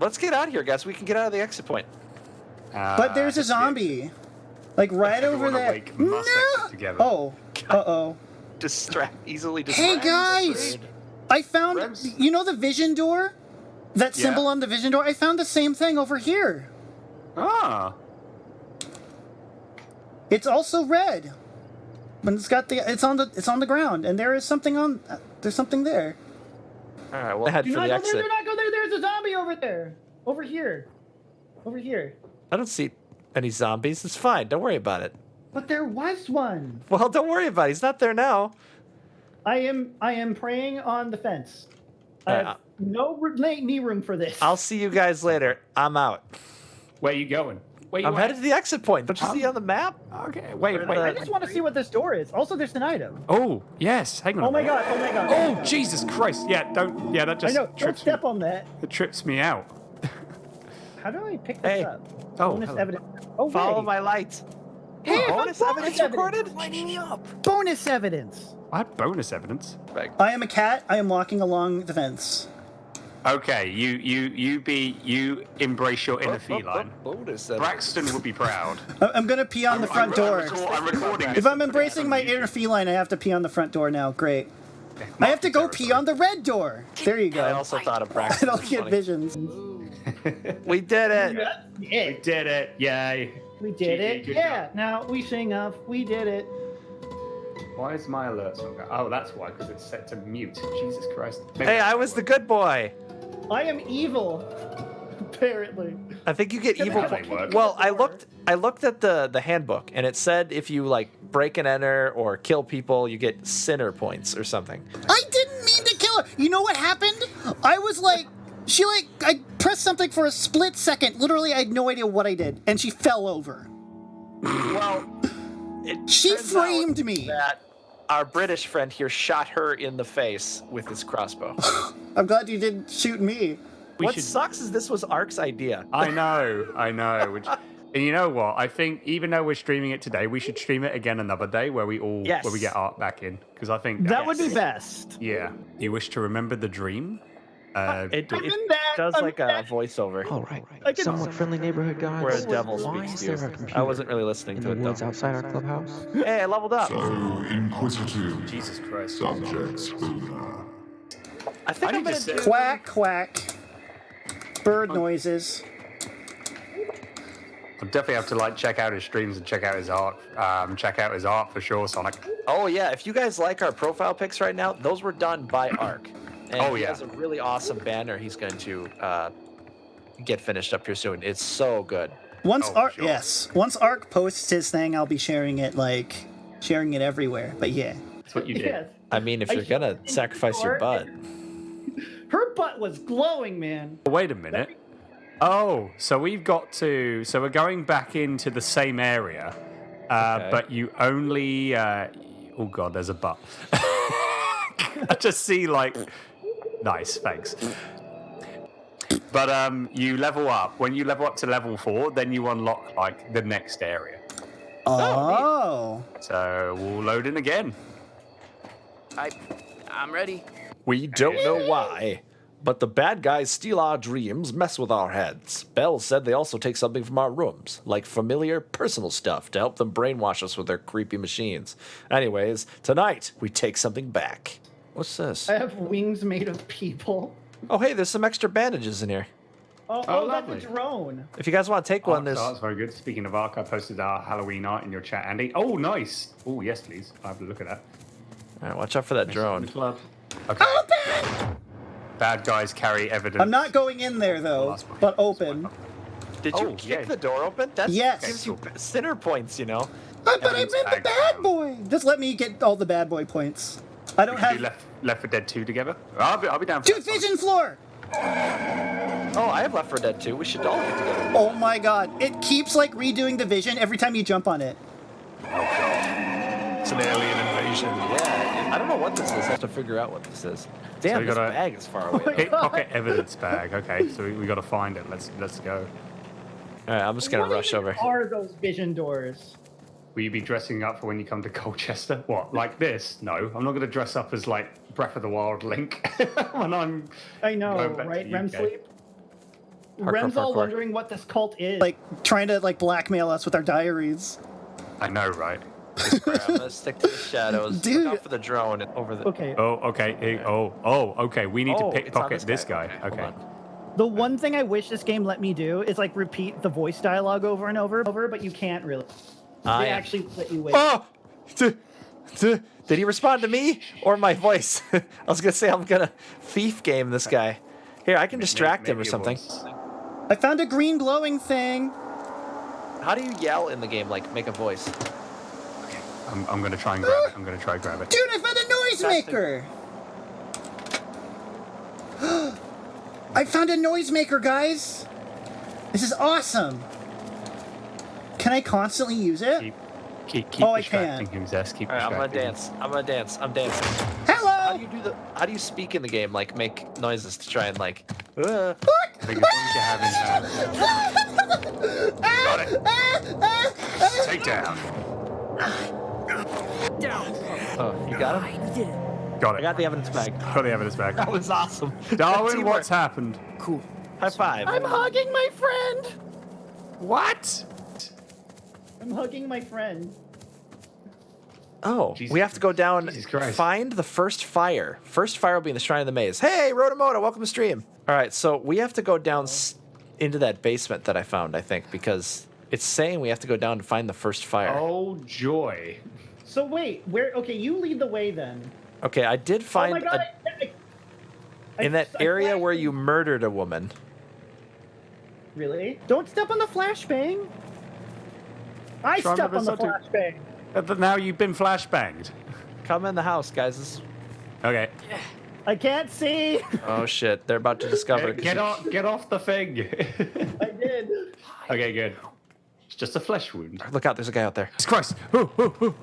Let's get out of here, guys. We can get out of the exit point. but there's a Uh, zombie, like right over there. awake and must exit together. Oh, uh oh. Distract easily. Hey Distract. guys, I found Rems? you know the vision door, that Yeah. symbol on the vision door. I found the same thing over here. Ah. It's also red. But it's got the it's on the it's on the ground, and there is something on. Uh, there's something there. All right, we'll head Do for not the go exit. there. Do not go there. There's a zombie over there. Over here. Over here. I don't see any zombies. It's fine. Don't worry about it. But there was one. Well, don't worry about it. He's not there now. I am I am praying on the fence. I Uh, have no knee room for this. I'll see you guys later. I'm out. Where you going? Where you I'm at? headed to the exit point. Don't you see on the map? Okay. Wait, Where wait. I just want to see what this door is. Also, there's an item. Oh, yes. Hang on. Oh my god! Oh my god! Oh, Jesus Christ. Yeah, don't. Yeah, that just I just know. Don't trips step me. on that. It trips me out. How do I pick this Hey. up? Oh, Bonus hello. evidence. Oh, Follow wait. my light. Hey, bonus bonus evidence recorded? Lighting me up. Bonus evidence. I had bonus evidence. I am a cat. I am walking along the fence. Okay, you you you be you embrace your inner Oh, feline. oh, oh, bonus evidence. Braxton would be proud. I- I'm gonna pee on the front I'm, door. I'm, record- I'm recording. If I'm and putting it embracing my inner feline, I have to pee on the front door now. Great. I have to go pee on the red door. There you go. I also thought of I Braxton. don't get funny. visions. We did it. We did it! Yay! We did GG, it. good Yeah. job. Now we sing of we did it. Why is my alert not going? Oh, that's why, because it's set to mute. Jesus Christ. Maybe Hey, I was the good boy. I am evil. Apparently. I think you get evil. I po- Well, I looked. I looked at the the handbook, and it said if you like break and enter or kill people, you get sinner points or something. I didn't mean to kill her. You know what happened? I was like, she like, I pressed something for a split second. Literally, I had no idea what I did, and she fell over. Well, it She turns out framed me. That our British friend here shot her in the face with his crossbow. I'm glad you didn't shoot me. We what should- sucks is this was Ark's idea. I know, I know. Which, and you know what? I think even though we're streaming it today, we should stream it again another day where we all Yes. where we get art back in because I think That would be best. yeah. You wish to remember the dream? Uh, It, I'm it does I'm like in a that. voiceover All right. I can- Somewhat friendly neighborhood guys. where a devil speaks is to there a you. computer I wasn't really listening in to the it woods though. outside our clubhouse? Hey, I leveled up. So inquisitive Jesus Christ. subjects, I think I I'm need to gonna do. Quack, quack. Bird noises. I'll definitely have to like check out his streams and check out his art. Um, check out his art for sure, Sonic. Oh yeah, if you guys like our profile pics right now, those were done by Ark. And Oh, he yeah. has a really awesome banner he's going to uh, get finished up here soon. It's so good. Once Oh, Ark, sure. yes. Once Ark posts his thing, I'll be sharing it like sharing it everywhere. But yeah, That's what you did. Yes. I mean, if I you're gonna sacrifice your before, butt, Her butt was glowing, man. Wait a minute. Oh, so we've got to. So we're going back into the same area, uh, Okay. but you only. Uh, oh god, there's a butt. I just see like. Nice, thanks. But um, you level up. When you level up to level four, then you unlock like the next area. Oh, So we'll load in again. I, I'm ready. We don't know why, But the bad guys steal our dreams, mess with our heads. Bell said they also take something from our rooms, like familiar personal stuff, to help them brainwash us with their creepy machines. Anyways, tonight we take something back. What's this? I have wings made of people. Oh, hey, there's some extra bandages in here. Oh, Oh, oh, lovely. that's a drone. If you guys want to take one, Ark there's. That's very good. Speaking of Ark, I posted our Halloween art in your chat, Andy. Oh, nice. Oh, yes, please. I'll have a look at that. All right, watch out for that drone. Club. Okay. Bad guys carry evidence. I'm not going in there though, but open. Did you Oh, kick yay. the door open? That Yes. gives you sinner points, you know. Uh, but I'm in the bad down. boy. Just let me get all the bad boy points. I don't We could do have. left, left for Dead 2 together. I'll be, I'll be down for Dude, that, Sonic. vision floor. Oh, I have Left 4 Dead 2. We should all get together. Oh my god, it keeps like redoing the vision every time you jump on it. Oh god. It's an alien invasion. Yeah, I don't know what this is. I have to figure out what this is. Damn, we this gotta- bag is far away. Oh though. Pickpocket evidence bag. Okay, so we, we got to find it. Let's let's go. All right, I'm just gonna What rush even over. Are those vision doors? Will you be dressing up for when you come to Colchester? What, like this? No, I'm not going to dress up as like Breath of the Wild Link when I'm. I know, Going back to right? REM sleep. Parkour, Rem's all parkour. wondering what this cult is. Like trying to like blackmail us with our diaries. I know, right? Alright, I'm gonna stick to the shadows. Dude. Look out for the drone over the. okay. Oh, okay. eh, Oh, oh, okay. We need Oh, to it's on pickpocket this guy. hold Okay. on. The one thing I wish this game let me do is like repeat the voice dialogue over and over, and over, but you can't really. I They am- actually let you wait. Oh! D- d- Did he respond to me or my voice? I was gonna say I'm gonna thief game this guy. Here, I can distract him or something. was- I found a green glowing thing. How do you yell in the game? Like make a voice? I'm, I'm going to try and grab it. I'm going to try and grab it. Dude, I found a noisemaker. I found a noisemaker, guys. This is awesome. Can I constantly use it? Keep, keep, keep Oh, I can. him, Zest. Keep All right, I'm gonna dance. I'm gonna dance. I'm dancing. Hello. How do you do the? How do you speak in the game? Like make noises to try and like. Uh, I think as long as you're having Got it. Take down. Down. oh, you got him. Got I it. got the evidence bag. Got the evidence back. That was awesome. Darwin, what's happened? cool? High five. I'm hugging my friend. What? I'm hugging my friend. Oh, Jesus we have to go down, Jesus find the first fire. First fire will be in the Shrine of the Maze. Hey, Rotomoto, welcome to stream. All right, so we have to go down s- into that basement that I found, I think, because it's saying we have to go down to find the first fire. Oh, joy. So wait, where? Okay, you lead the way then. Okay, I did find. oh find my god! a, I- I- I- in that I area flashed where you murdered a woman. Really? Don't step on the flashbang. I Try step on the something. flashbang. Uh, now you've been flashbanged. Come in the house, guys. This is, Okay. I can't see. oh shit, they're about to discover. Get, get off, get off the thing. I did. okay, good. It's just a flesh wound. Look out, there's a guy out there. Jesus Christ. Ooh, ooh, ooh.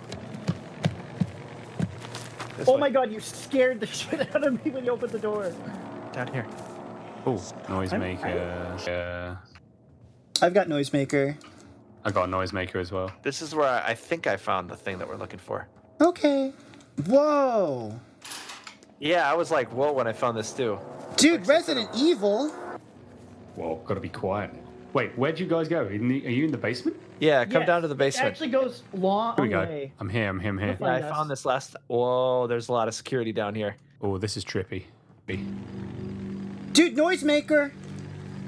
This Oh way, my god, you scared the shit out of me when you opened the door. Down here. Oh, noisemaker. Uh, I've got noisemaker. I got a noisemaker as well. This is where I, I think I found the thing that we're looking for. Okay. Whoa. Yeah, I was like, whoa, when I found this too. Dude, Resident Evil. Whoa, gotta be quiet. Wait, where'd you guys go? In the, are you in the basement? Yeah, come Yes, down to the basement. It actually goes long Here we go. way. I'm here, I'm here, I'm here. Yeah, I us. found this last. Whoa, there's a lot of security down here. Oh, this is trippy. Dude, noisemaker.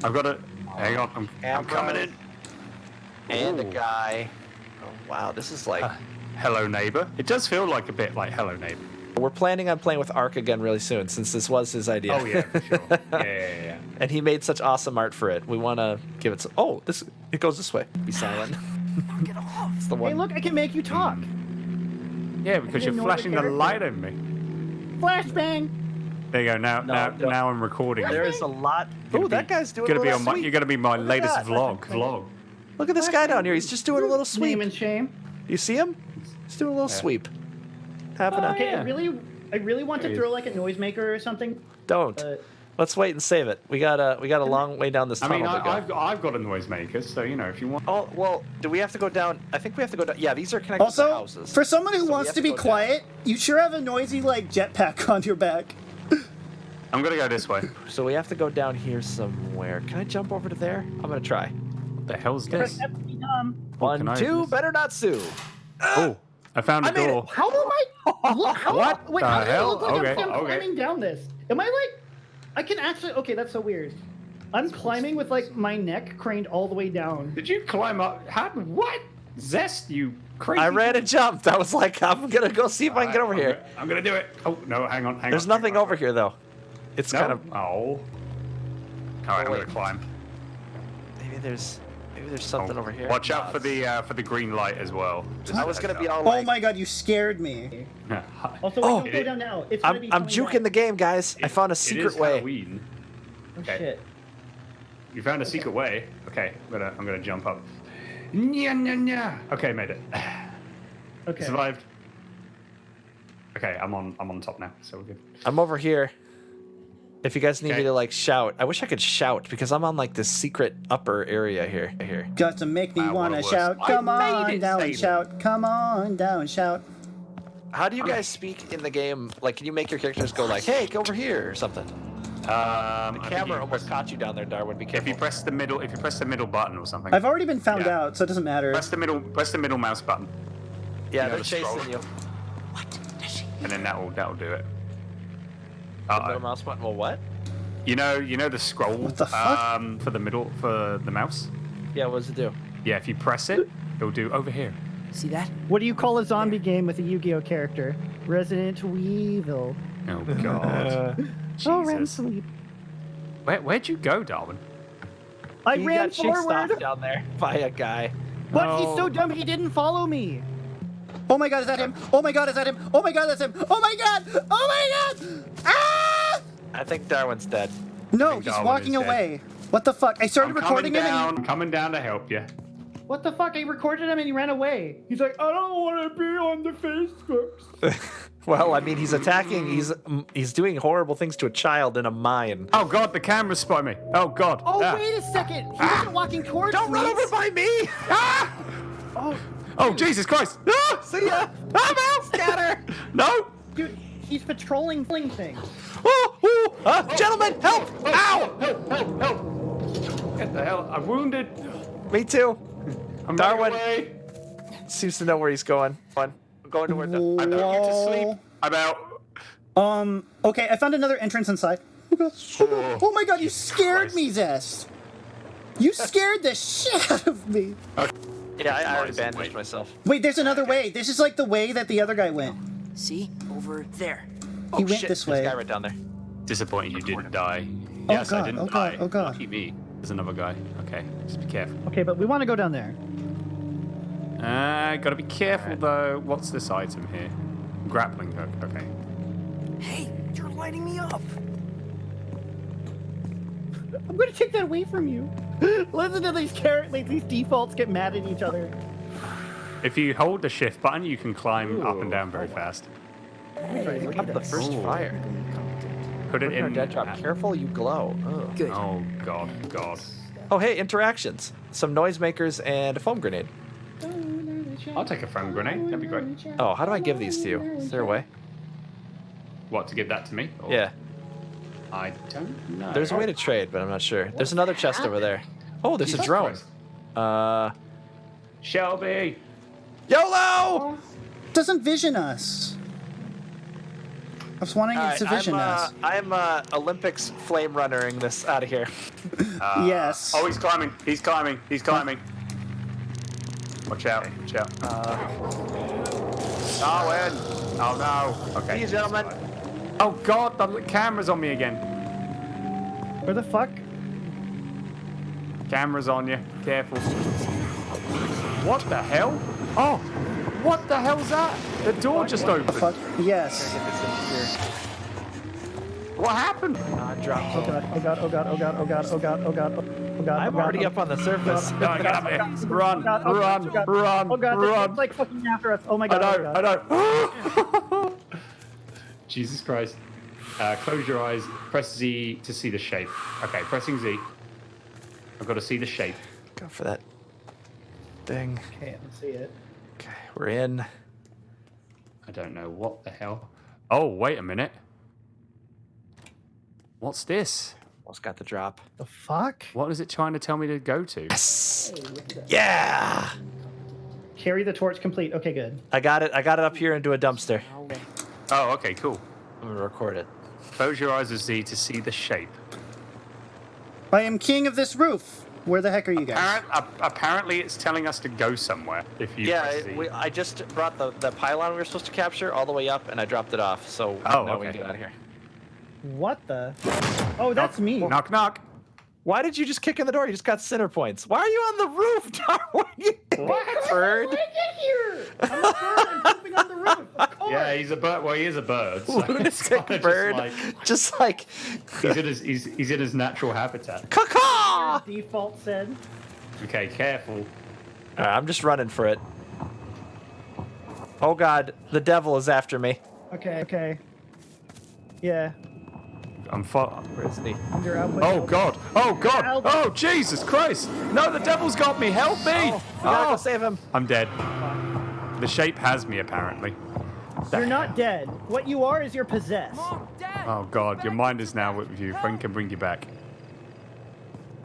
I've got a. Hang on, I'm, I'm coming in. And a guy. Oh, wow, this is like. Uh, hello, neighbor. It does feel like a bit like Hello, neighbor. We're planning on playing with Ark again really soon, since this was his idea. Oh yeah, for sure. Yeah, yeah, yeah. and he made such awesome art for it. We want to give it. Some, oh, this it goes this way. Be silent. it's the one. Hey, look, I can make you talk. Yeah, because you're flashing the the light at me. Flashbang. There you go. Now, No, now, don't. now I'm recording. There is a lot. Gonna Oh, that guy's doing gonna a be on my. You're gonna be my Look latest vlog. Vlog. Look at this guy down here. He's just doing a little sweep. Name and shame. You see him? He's doing a little Yeah. sweep. Having a. Oh, okay, I yeah. really, I really want to There he throw is. like a noisemaker or something. Don't. But Let's wait and save it. We got a we got a long way down this I tunnel mean, to go. I, I've, I've got a noisemaker, so you know, if you want. Oh well, do we have to go down? I think we have to go down. Yeah, these are connected to Also, houses. for someone who So we wants have to to be go down. quiet, you sure have a noisy like jetpack on your back. I'm gonna go this way. So we have to go down here somewhere. Can I jump over to there? I'm gonna try. What the hell's this? That's be dumb. One, can I two, better not sue. Oh, I found a I made it. door. How do I? Look, how, What wait, the how does it hell? look like Okay, I'm, I'm okay. climbing down this? Am I like? I can actually. Okay, that's so weird. I'm climbing with like my neck craned all the way down. Did you climb up? How? What? Zest, you crazy. I ran and jumped. I was like, I'm gonna go see if I can get over I'm here. gonna- I'm gonna do it. Oh no, hang on, hang on. There's on. nothing hang on. over here though. It's No. kind of Oh. All right, I'm wait. gonna climb. maybe there's maybe there's something Oh, over here. Watch out for the uh, for the green light as well. Just I a was gonna be up. all Oh my god, you scared me. Also, wait, Oh. don't go down now. It's gonna I'm, be I'm coming juking back. the game, guys. I found a secret is way. Halloween. Oh, Okay. shit. You found a secret way. Okay, I'm gonna I'm gonna jump up. Nya, nya, nya. Okay, made it. Okay. Survived. Okay, I'm on I'm on top now, so we're good. I'm over here. If you guys need Okay. me to like shout, I wish I could shout because I'm on like this secret upper area here. Here. Got to make me Wow, wanna shout. Come made on down and shout. Come on down, and shout. How do you guys speak in the game? Like, can you make your characters go like, "Hey, go over here" or something? Um, I think Camera you almost press- caught you down there, Darwin. Be careful. If you press the middle, if you press the middle button or something, I've already been found Yeah. out, so it doesn't matter. press the middle, press the middle mouse button, yeah, you know, they're the chasing scroll. you. and then that will that will do it. The Uh, middle mouse button. Well, what? you know, you know the scroll What the fuck? um, for the middle for the mouse. Yeah, what does it do? Yeah, if you press it, it'll do over here. See that? What do you call a zombie game with a Yu-Gi-Oh character? Resident Weevil. Oh God, Jesus. Oh, ran Jesus. sleep. Where where'd you go, Darwin? I he ran got chased off forward, down there by a guy. but he's so dumb he didn't follow me. Oh my god, is that him? Oh my god, is that him? Oh my god, that's him! Oh my god! Oh my god! Ah! I think Darwin's dead. No, he's Darwin walking is dead. away. What the fuck? I started I'm coming recording him down. and I'm coming down to help you. What the fuck? I recorded him and he ran away. He's like, I don't want to be on the Facebook. Well, I mean, he's attacking. He's mm, he's doing horrible things to a child in a mine. Oh God, the camera's spotted me. Oh God. Oh, Ah. wait a second. He wasn't walking towards Don't me. run over by me! Ah! Oh, Oh Jesus Christ! Ah! See ya! I'm out, scatter! No! dude, he's patrolling fling things. Oh, oh, uh, gentlemen, help! Ow! Help! Help! Help! What the hell? I'm wounded. Me too. I'm Darwin. away. Seems to know where he's going. Fun. I'm going towards the. I'm you to sleep. I'm out. Um, okay, I found another entrance inside. Oh, god. Oh, oh my god, you scared me, Zest! You scared the shit out of me! Yeah, I, I already Noise, bandaged wait. myself. Wait, there's another way. This is like the way that the other guy went. See? Over there. He went shit, this there's a guy right down there. Disappointed you didn't die. Oh, yes, I didn't oh, God, die. oh, God. Lucky me. There's another guy. Okay, just be careful. Okay, but we want to go down there. Uh, gotta be careful though. What's this item here? Grappling hook. Okay. Hey, you're lighting me up. I'm gonna take that away from you. Listen to these carrot, like these defaults get mad at each other. If you hold the shift button, you can climb up and down very fast. Look up the first Ooh. fire. Put it Put in our in. dead drop. Uh, Careful, you glow. Ugh. Good. Oh God, God. Oh, hey, interactions. Some noisemakers and a foam grenade. I'll take a foam grenade. That'd be great. Oh, how do I give these to you? Is there a way? What to give that to me? Or- Yeah. I don't know. There's a way to trade, but I'm not sure. There's another chest over there. Oh, there's a drone. Christ. Uh, Shelby. YOLO! Doesn't vision us. I was wanting it Alright, to vision I'm, uh, us. I'm uh, Olympics flame runnering this out of here. yes. Oh, he's climbing. He's climbing. He's climbing. Watch out. Watch out. Darwin. Oh no. Okay. See you, gentlemen. Oh God, the camera's on me again. Where the fuck? Camera's on you. Careful. What the hell? Oh, what the hell's that? The door just opened. Fuck. Yes. What happened? Uh, drop. Oh god, oh god, oh god, oh god, oh god, oh god, oh god, oh god. I'm oh already oh up on the surface. No, get up here. Run, Oh god, oh run, god, oh god. run, Oh god, this run. like fucking after us. Oh my I god, oh know, god. I know. Jesus Christ. Uh, close your eyes. Press Z to see the shape. Okay, pressing Z. I've got to see the shape. Go for that thing. Can't see it. Okay, we're in. I don't know what the hell. Oh, wait a minute. What's this? What's got the drop. The fuck? What is it trying to tell me to go to? Yes. Yeah. Carry the torch complete. Okay, good. I got it. I got it up here into a dumpster. Oh, okay, cool. I'm gonna record it. Close your eyes, Z, to see the shape. I am king of this roof. Where the heck are you guys? Apparent, ap- apparently, it's telling us to go somewhere. If you Yeah, press Z. we, I just brought the, the pylon we were supposed to capture all the way up, and I dropped it off. So Oh, now we okay. can get out of here. What the? Oh, that's me. knock, knock. Why did you just kick in the door? You just got center points. Why are you on the roof, Darwin? You bird. get here? I'm a bird. I'm pooping on the roof. Of course. Yeah, he's a bird. Well, he is a bird. So Lunatic kinda bird. Just Just like, like, he's in his he's, he's in his natural habitat. caw Default said. Okay, careful. Alright, I'm just running for it. Oh god, the devil is after me. Okay, okay. Yeah. I'm far. Where is he? Oh God! Oh God! Help. Oh Jesus Christ! No, the devil's got me! Help me! Oh, we gotta Oh. go save him. I'm dead. The shape has me apparently. You're not dead. What you are is you're possessed. Mom, Dad. Oh God, your mind is now with you. Frank can bring you back.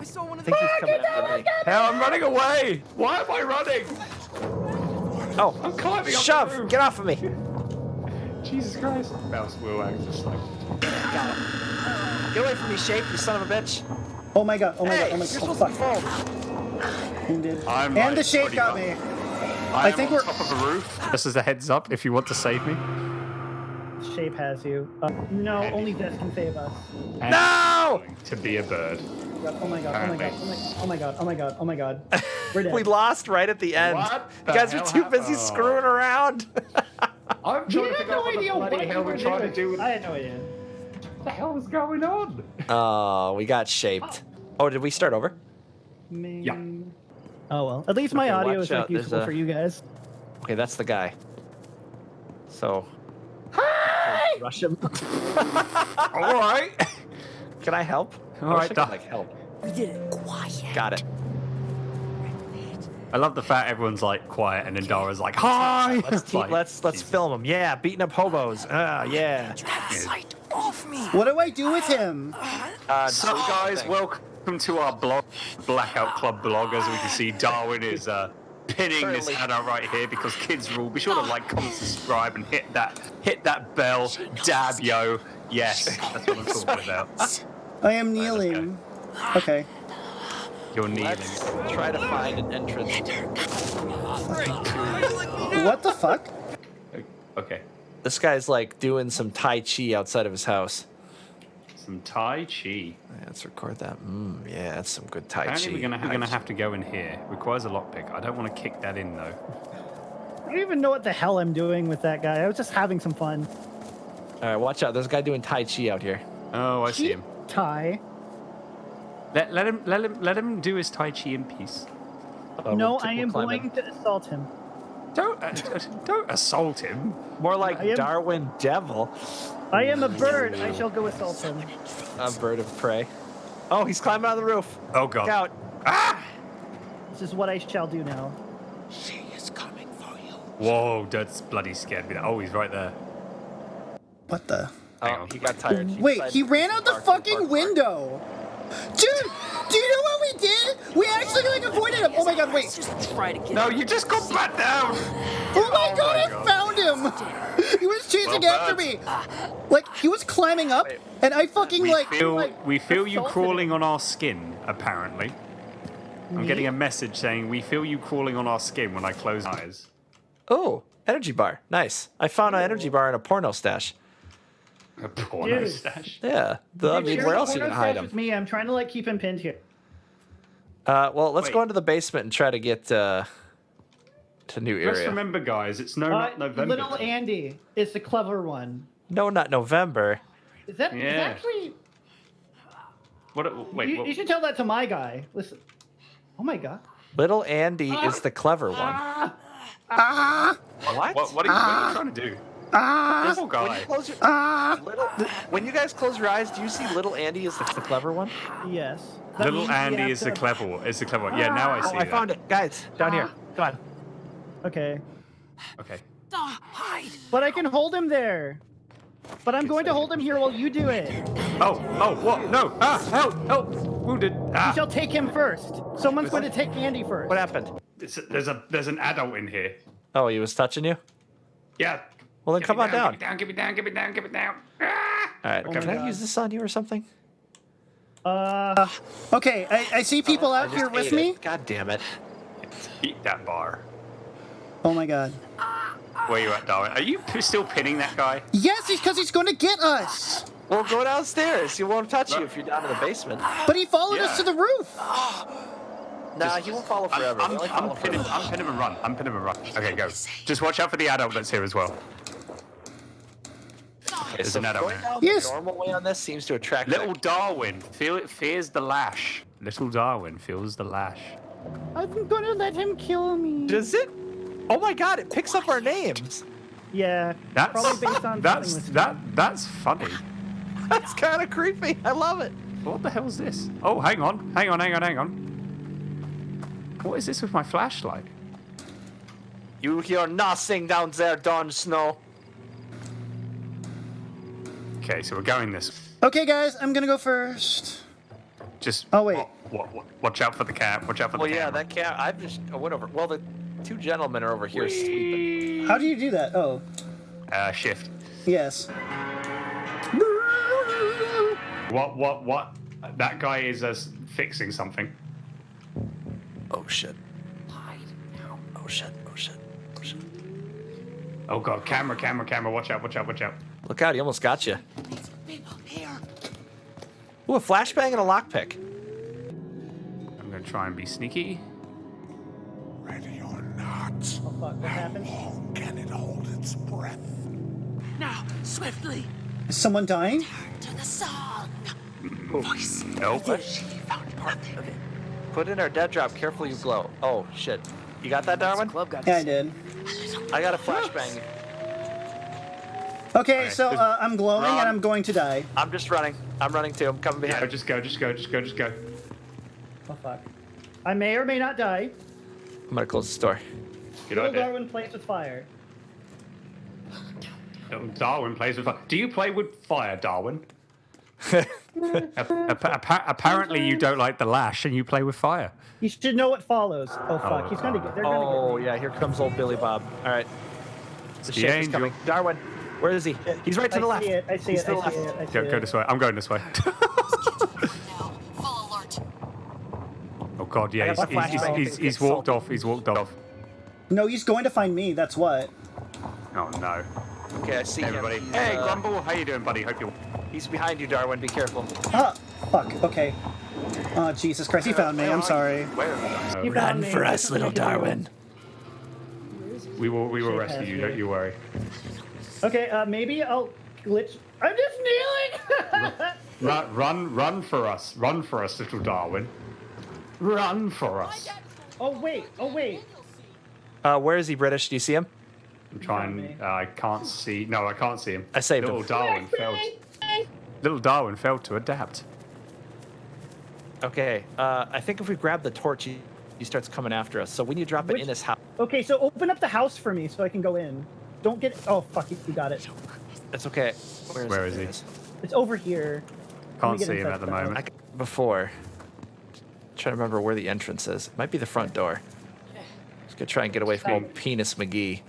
I saw one I of think the. he's coming after me. Hell, I'm running away! Why am I running? Oh, I'm climbing up the shove! roof. Get off of me! Jesus Christ! Mouse wheel act just like. Get away from me, shape, you son of a bitch! Oh my god, oh my Hey, god, oh my god. you're god. supposed Oh, to fuck. be. Wounded. I'm and like the shape got much- me. I, think on we're- top of a roof. This is a heads up if you want to save me. Shape has you. Uh, no, only this can save us. No! To be a bird. Oh my god, oh my god, oh my, oh my god, oh my god, oh my god. We're dead. We lost right at the end. What You guys were hell too busy screwing around. I'm We had no idea what we were doing. with I had no idea. What the hell is going on? oh, we got shaped. Oh, did we start over? Yeah. Oh well. At least my Okay, audio is like out, useful a- for you guys. Okay, that's the guy. So. Hi! Rush him. All right. Can I help? All I wish right, I Doc. could, like help. We did it. Quiet. Got it. I love the fact everyone's like quiet and then Dara's like, "Hi." Let's It's te- like, let's let's film him. Yeah, beating up hobos. Ah, yeah. Sight off me. What do I do with him? Uh, So guys, welcome to our blog, Blackout Club blog. As we can see, Darwin is uh, pinning this Currently- ad out right here because kids rule. Be sure to like, comment, subscribe, and hit that hit that bell. Dab yo. Yes, that's what I'm talking about. I am kneeling. Okay. You're kneeling. Let's try to find an entrance. What the fuck? Okay. This guy's like doing some Tai Chi outside of his house. Some Tai Chi. Yeah, let's record that. Mm, yeah, that's some good Tai Apparently Chi. we're gonna, we're gonna have to go in here. Requires a lockpick. I don't want to kick that in though. I don't even know what the hell I'm doing with that guy. I was just having some fun. All right, watch out. There's a guy doing Tai Chi out here. Oh, I see him. Tai. Let, let him let him let him do his Tai Chi in peace. Uh, no, we'll t- I we'll am climb going in. to assault him. Don't uh, don't assault him. More like am- Darwin Devil, I am a bird. I shall go assault him. a bird of prey. Oh, he's climbing on the roof. Oh god. Look out. This is what I shall do now. She is coming for you. Whoa, that's bloody scared me. Oh, he's right there. What the? Oh, he got tired. Wait, he ran out the park, fucking park, park. window. Dude, do you know what we did? We actually like avoided him. Oh my god, wait. Let's just try to get No, you just got back down. Oh my oh god, I found him. He was chasing Well, after me. Like he was climbing up, and I fucking We like. feel like we feel you crawling on our skin. Apparently, I'm getting a message saying we feel you crawling on our skin when I close my eyes. Oh, energy bar. Nice. I found an energy bar in a porno stash. A porno Dude. stash. Yeah. The, I mean, where else are you porno gonna hide stash him? with Me, I'm trying to like keep him pinned here. Uh, well, let's go into the basement and try to get uh, to new Just area. remember, guys, it's no Uh, not November. little Andy is the clever one. No, not November. Is that Yeah. actually? What? Wait. you, what- you should tell that to my guy. Listen. Oh my god. Little Andy is the clever one. Ah, ah What? What, what, are you, what are you trying to do? Ah Poor When guy. you, close your, ah. little, when you guys close your eyes, do you see little Andy is the, the clever one? yes. That Little Andy have is the clever one. Is the clever one. Yeah, now I Oh, see I that. found it. Guys, down here. Come on. Okay. Okay. Ah, hide. But I can hold him there. But I'm going to hold him here while you do it. Oh, oh, what? No! Ah, help, help! Wounded. You Ah. shall take him first. Someone's going to take Andy first. What happened? It's, there's a there's an adult in here. Oh, he was touching you? Yeah. Well, then Get come me on down. Get me down, get me down, get me down, get me down. Ah! All right, Okay. can I use this on you or something? Uh, Okay, I, I see people out here with me. God damn it. Eat that bar. Oh my god. Where you at, Darwin? Are you still pinning that guy? Yes, he's because he's going to get us. Well, go downstairs. He won't touch you if you're down in the basement. But he followed Yeah. us to the roof. Nah, he won't follow I'm, forever. I'm, They only I'm, follow pin him, forever. I'm pin him and run. I'm pin him and run. Okay, go. Just watch out for the adult that's here as well. Okay, There's so an adult going down Yes. the normal way on this seems to attract Little Darwin feel it fears the lash. Little Darwin feels the lash. I'm going to let him kill me. Does it? Oh my god, it picks up our names. Yeah. That's Probably based on that's something that that's funny. That's kind of creepy. I love it. What the hell's this? Oh, hang on, hang on, hang on, hang on. What is this with my flashlight? You hear nothing down there, Don Snow. Okay, so we're going this. Okay, guys, I'm going to go first. Just Oh, wait. wa- wa- watch out for the cat. Watch out for Well, the Well, yeah, camera. that cat. I've just I went over. Well, the two gentlemen are over here sleeping. How do you do that? Oh, Uh, shift. yes. What? What? What? That guy is uh, fixing something. Oh shit. Oh shit. Oh shit. Oh shit. Oh god, camera, camera, camera. Watch out! Watch out! Watch out! Look out! He almost got you. People. Ooh, a flashbang and a lockpick. I'm gonna try and be sneaky. Ready or not, Oh, fuck. What happened? long can it hold its breath? Now, swiftly, Is someone dying? to the song. Oh. Voice. Nope. She found nothing. Put in our dead drop. Careful, you glow. Oh shit. You got that, Darwin? Club got Yeah, I did. I got a flashbang. Okay, so uh, I'm glowing Run. and I'm going to die. I'm just running. I'm running too. I'm coming Yeah, behind. just go, just go, just go, just go. Oh, fuck. I may or may not die. I'm gonna close the door. Good Little idea. Darwin plays with fire. Darwin plays with fire. Do you play with fire, Darwin? Ap- ap- appa- apparently, you don't like the lash, and you play with fire. You should know what follows. Oh, fuck. Oh. He's going to get. They're going to Oh get yeah, here comes old Billy Bob. All right. The the ship is angel. coming. Darwin, where is he? He's right to I the left. see it. I see He's it. to the I see it. I see Go, go this way. I'm going this way. Now, full alert. oh God, yeah, I he's, he's, he's, he's, he's walked off. He's walked off. No, he's going to find me. That's what. Oh no. Okay, I see Everybody. him. Hey, uh, Grumble, how you doing, buddy? Hope you. He's behind you, Darwin. Be careful. Ah, fuck. Okay. Oh, Jesus Christ. He found me. I'm sorry. Where? You Run for us, little I can do. Darwin. We will. We will Shit rescue you. me. Don't you worry. Okay, uh, maybe I'll glitch. I'm just kneeling. Run, run, run for us. Run for us, little Darwin. Run for us. oh wait. Oh wait. Uh, where is he, British? Do you see him? I'm trying. Uh, I can't see. No, I can't see him. I saved little him. Darwin failed. Little Darwin failed to adapt. Okay. Uh, I think if we grab the torch, he, he starts coming after us. So we need to drop it in his house. Okay, so open up the house for me so I can go in. Don't get. Oh fuck! You you got it. It's okay. Where is, Where it? is There he? It's over here. Can't see him at the the house. moment. I c- before. Trying to remember where the entrance is. Might be the front door. Just gonna try and get away from old Penis McGee.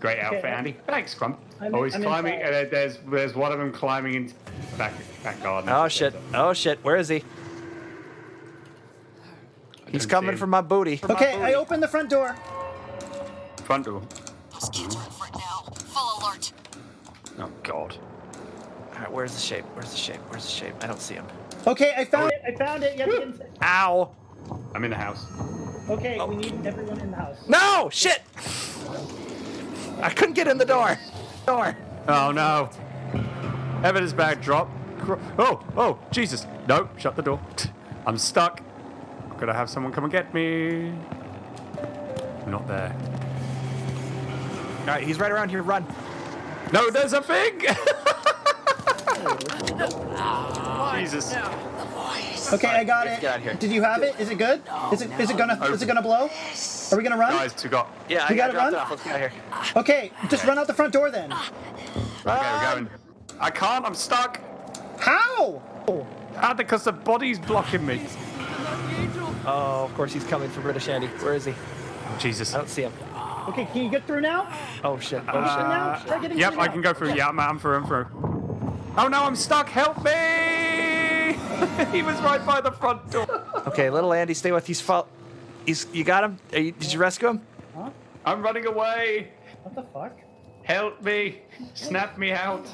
Great outfit, I'm- Andy. Thanks, Crump. I'm- oh, he's I'm climbing. inside. Uh, there's there's one of them climbing into back back garden. Oh shit! Oh shit! Where is he? He's coming him. for my booty. Okay, I open the front door. Front door. Those kids are for now. Full alert. Oh God. All right, where's the shape? Where's the shape? Where's the shape? I don't see him. Okay, I found it. I found it. You have to get inside. Ow! I'm in the house. Okay, we need everyone in the house. No! Shit! I couldn't get in the door. Door. Oh no. Evidence bag drop. Oh, oh, Jesus. No, shut the door. I'm stuck. Could I have someone come and get me? Not there. All right, he's right around here. Run. No, there's a thing! Jesus. Okay, I got it. get out of here. Did you have it? Is it good? Is it is it gonna is it gonna blow? Are we gonna run? Guys, we got. Yeah, I You got gotta dropped run? Let's get out of here. Okay, just run out the front door then. Okay, we're going. I can't. I'm stuck. How? Ah, because the body's blocking me. Oh, of course he's coming for British Andy. Where is he? Jesus. I don't see him. Okay, can you get through now? Oh shit. Oh Get through shit. now? Try getting Yep, through I now. can go through. Yeah, I'm, I'm through. I'm through. Oh no, I'm stuck. Help me! he was right by the front door. Okay, little Andy, stay with. He's fall. He's. You got him? Are you, did you rescue him? I'm running away. What the fuck? Help me! Snap me out.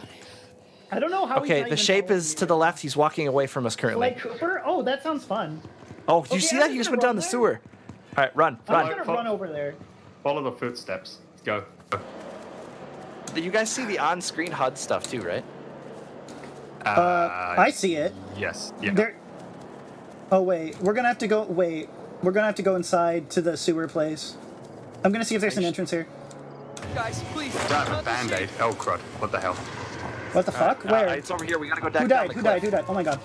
I don't know how. he's Okay, not the shape is you. to the left. He's walking away from us currently. Like Cooper? Oh, that sounds fun. Oh, did you see I'm that? He just went down run the sewer. All right, run, I'm run. just gonna Fo- run over there. Follow the footsteps. Go. Did You guys see the on-screen HUD stuff too, right? Uh, I see it. Yes. Yeah. There. Oh wait, we're gonna have to go. Wait, we're gonna have to go inside to the sewer place. I'm gonna see if there's an entrance here. Guys, please. I have a band-aid. Oh crud. What the hell? What the fuck? Uh, Where? it's over here. We gotta go down. Who down died? the Who died? Who died? Oh my god.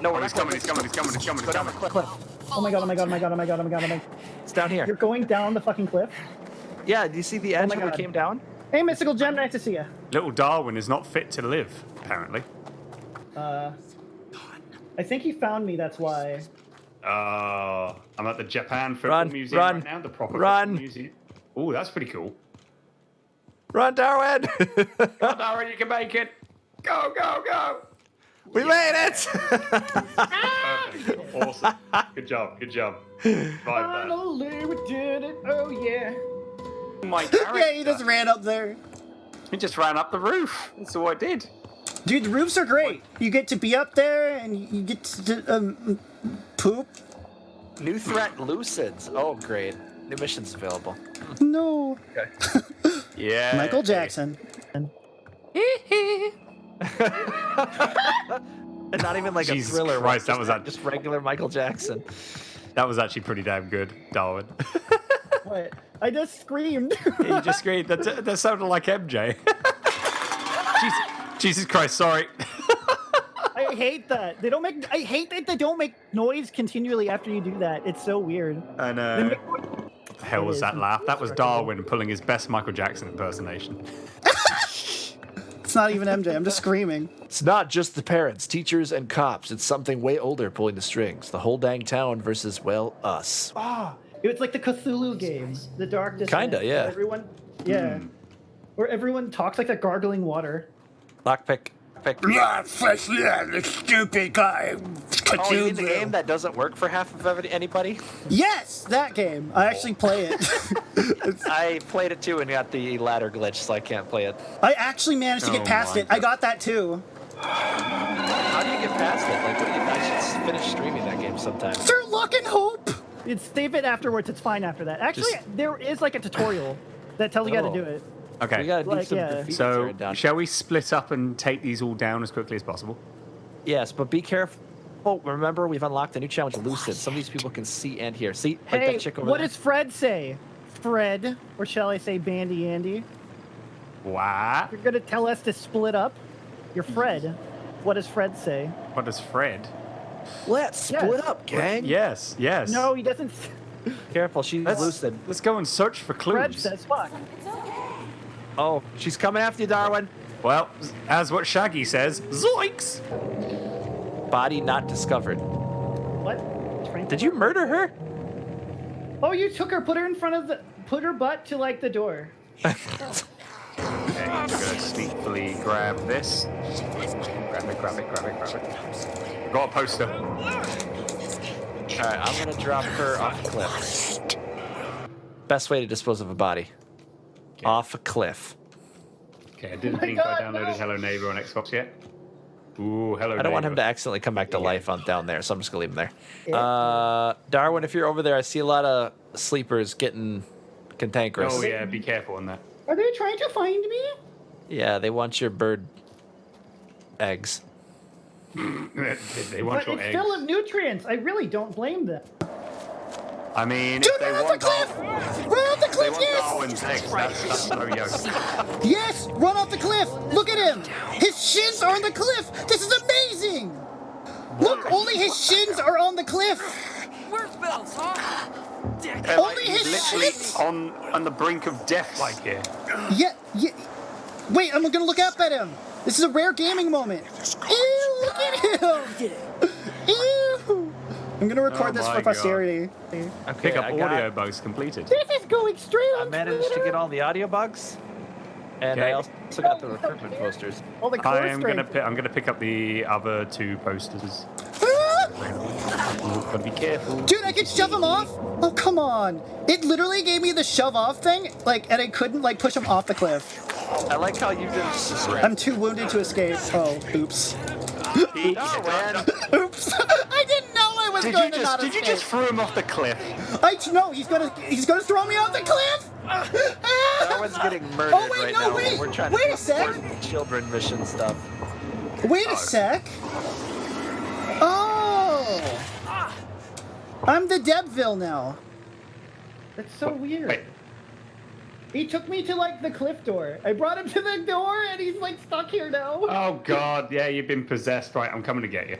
No, Oh, we're he's coming, he's coming, he's coming, he's coming, Go he's down the coming. cliff. Oh my god. Oh my god. Oh my god. Oh my god. Oh my god. Oh my god. It's down here. You're going down the fucking cliff. Yeah. Do you see the edge my where we God. came down? Hey, mystical gem. Nice to see you. Little Darwin is not fit to live, apparently. Uh, I think he found me. That's why. Uh, I'm at the Japan Football Run, Museum run, right now. The proper run. football museum. Oh, that's pretty cool. Run, Darwin! Come on, Darwin, you can make it. Go, go, go. we made it! Perfect. awesome. Good job. Good job. Vibe. Finally, we did it. Oh yeah. My character. yeah, he just ran up there. He just ran up the roof. That's all I did. Dude, the roofs are great. You get to be up there and you get to um, poop. New threat, Lucids. Oh, great. New missions available. No. Okay. Yeah. Michael Jackson. And not even like Jesus a thriller. one, Christ, that just- was that- just regular Michael Jackson. That was actually pretty damn good, Darwin. What? I just screamed. you just screamed. That, that sounded like MJ. Jesus, Jesus Christ, sorry. I hate that. They don't make. I hate that they don't make noise continually after you do that. It's so weird. I know. make- What the hell was that laugh? That was Darwin pulling his best Michael Jackson impersonation. It's not even MJ. I'm just screaming. It's not just the parents, teachers, and cops. It's something way older pulling the strings. The whole dang town versus, well, us. Ah, it was like the Cthulhu game, the Dark Descent. Kinda, yeah. Everyone, yeah, where everyone talks like that gargling water. Lockpick. Pick. Yeah, fresh, yeah, the stupid guy. Oh, you mean the game that doesn't work for half of anybody? Yes, that game. I actually play it. I played it too and got the ladder glitch, so I can't play it. I actually managed to get Oh past my it. I got that too. How do you get past it? Like, what do you, I should finish streaming that game sometime. Through luck and hope. It's save it afterwards. It's fine after that. Actually, Just- there is like a tutorial that tells you how to Oh. do it. Okay. We gotta do Like, some yeah. graffiti So, down. shall we split up and take these all down as quickly as possible? Yes, but be careful. Oh, remember, we've unlocked a new challenge, Lucid. Some of these people can see and hear. See, like Hey, that chick over what there? does Fred say? Fred, or shall I say Bandy Andy? What? You're gonna tell us to split up? You're Fred. What does Fred say? What does Fred? Let's Yes. split up, gang. Yes, yes. No, he doesn't. Careful, she's Let's, lucid. let's go and search for clues. Fred clues. says fuck. Oh, she's coming after you, Darwin. Well, as what Shaggy says, zoinks! Body not discovered. What? Frank- Did you murder her? Oh, you took her, put her in front of the, put her butt to like the door. Okay, I'm gonna sneakily grab this. Grab it, grab it, grab it, grab it. Got a poster. All right, I'm gonna drop her off a cliff. Best way to dispose of a body. Off a cliff. Okay, I didn't my think I downloaded no. Hello Neighbor on Xbox yet. Ooh, Hello Neighbor. I don't want him to accidentally come back to Yeah. life on down there, so I'm just gonna leave him there. Yeah. Uh, Darwin, if you're over there, I see a lot of sleepers getting cantankerous. Oh yeah, be careful on that. Are they trying to find me? Yeah, they want your bird eggs. they want But your it's eggs. full of nutrients. I really don't blame them. I mean, Dude, if they run off the cliff! Dar- Run off the they cliff, want yes! Darwin's eggs, that's, that's. Yes! Run off the cliff! Look at him! His shins are on the cliff! This is amazing! Look, only his shins are on the cliff! Where's Bells, huh? Dick. They're Only he's his literally shins! on on the brink of death, like here. Yeah, yeah. Wait, I'm gonna look up at him. This is a rare gaming moment. Ew, look at him. Ew. I'm gonna record Oh this for posterity. Okay, Pick up I audio got, bugs completed. This is going straight I on managed to get all the audio bugs, and Okay. I also got the recruitment posters. all the I am gonna I'm gonna pick up the other two posters. Gotta be careful. Dude, I could shove him off? Oh, come on. It literally gave me the shove off thing, like, and I couldn't, like, push him off the cliff. I like how you did. I'm too wounded to escape. Oh, oops. No, man. Oops. I didn't know I was Did going you just did you just throw him off the cliff? I no, he's gonna he's gonna throw me off the cliff. Darwin's getting murdered Oh, wait, right no, now. wait. We're trying Wait to a sec. children mission stuff. Wait a oh. sec. Oh, I'm the Debville now. That's so weird. Wait. He took me to like the cliff door. I brought him to the door, and he's like stuck here now. Oh god, yeah, you've been possessed. Right, I'm coming to get you.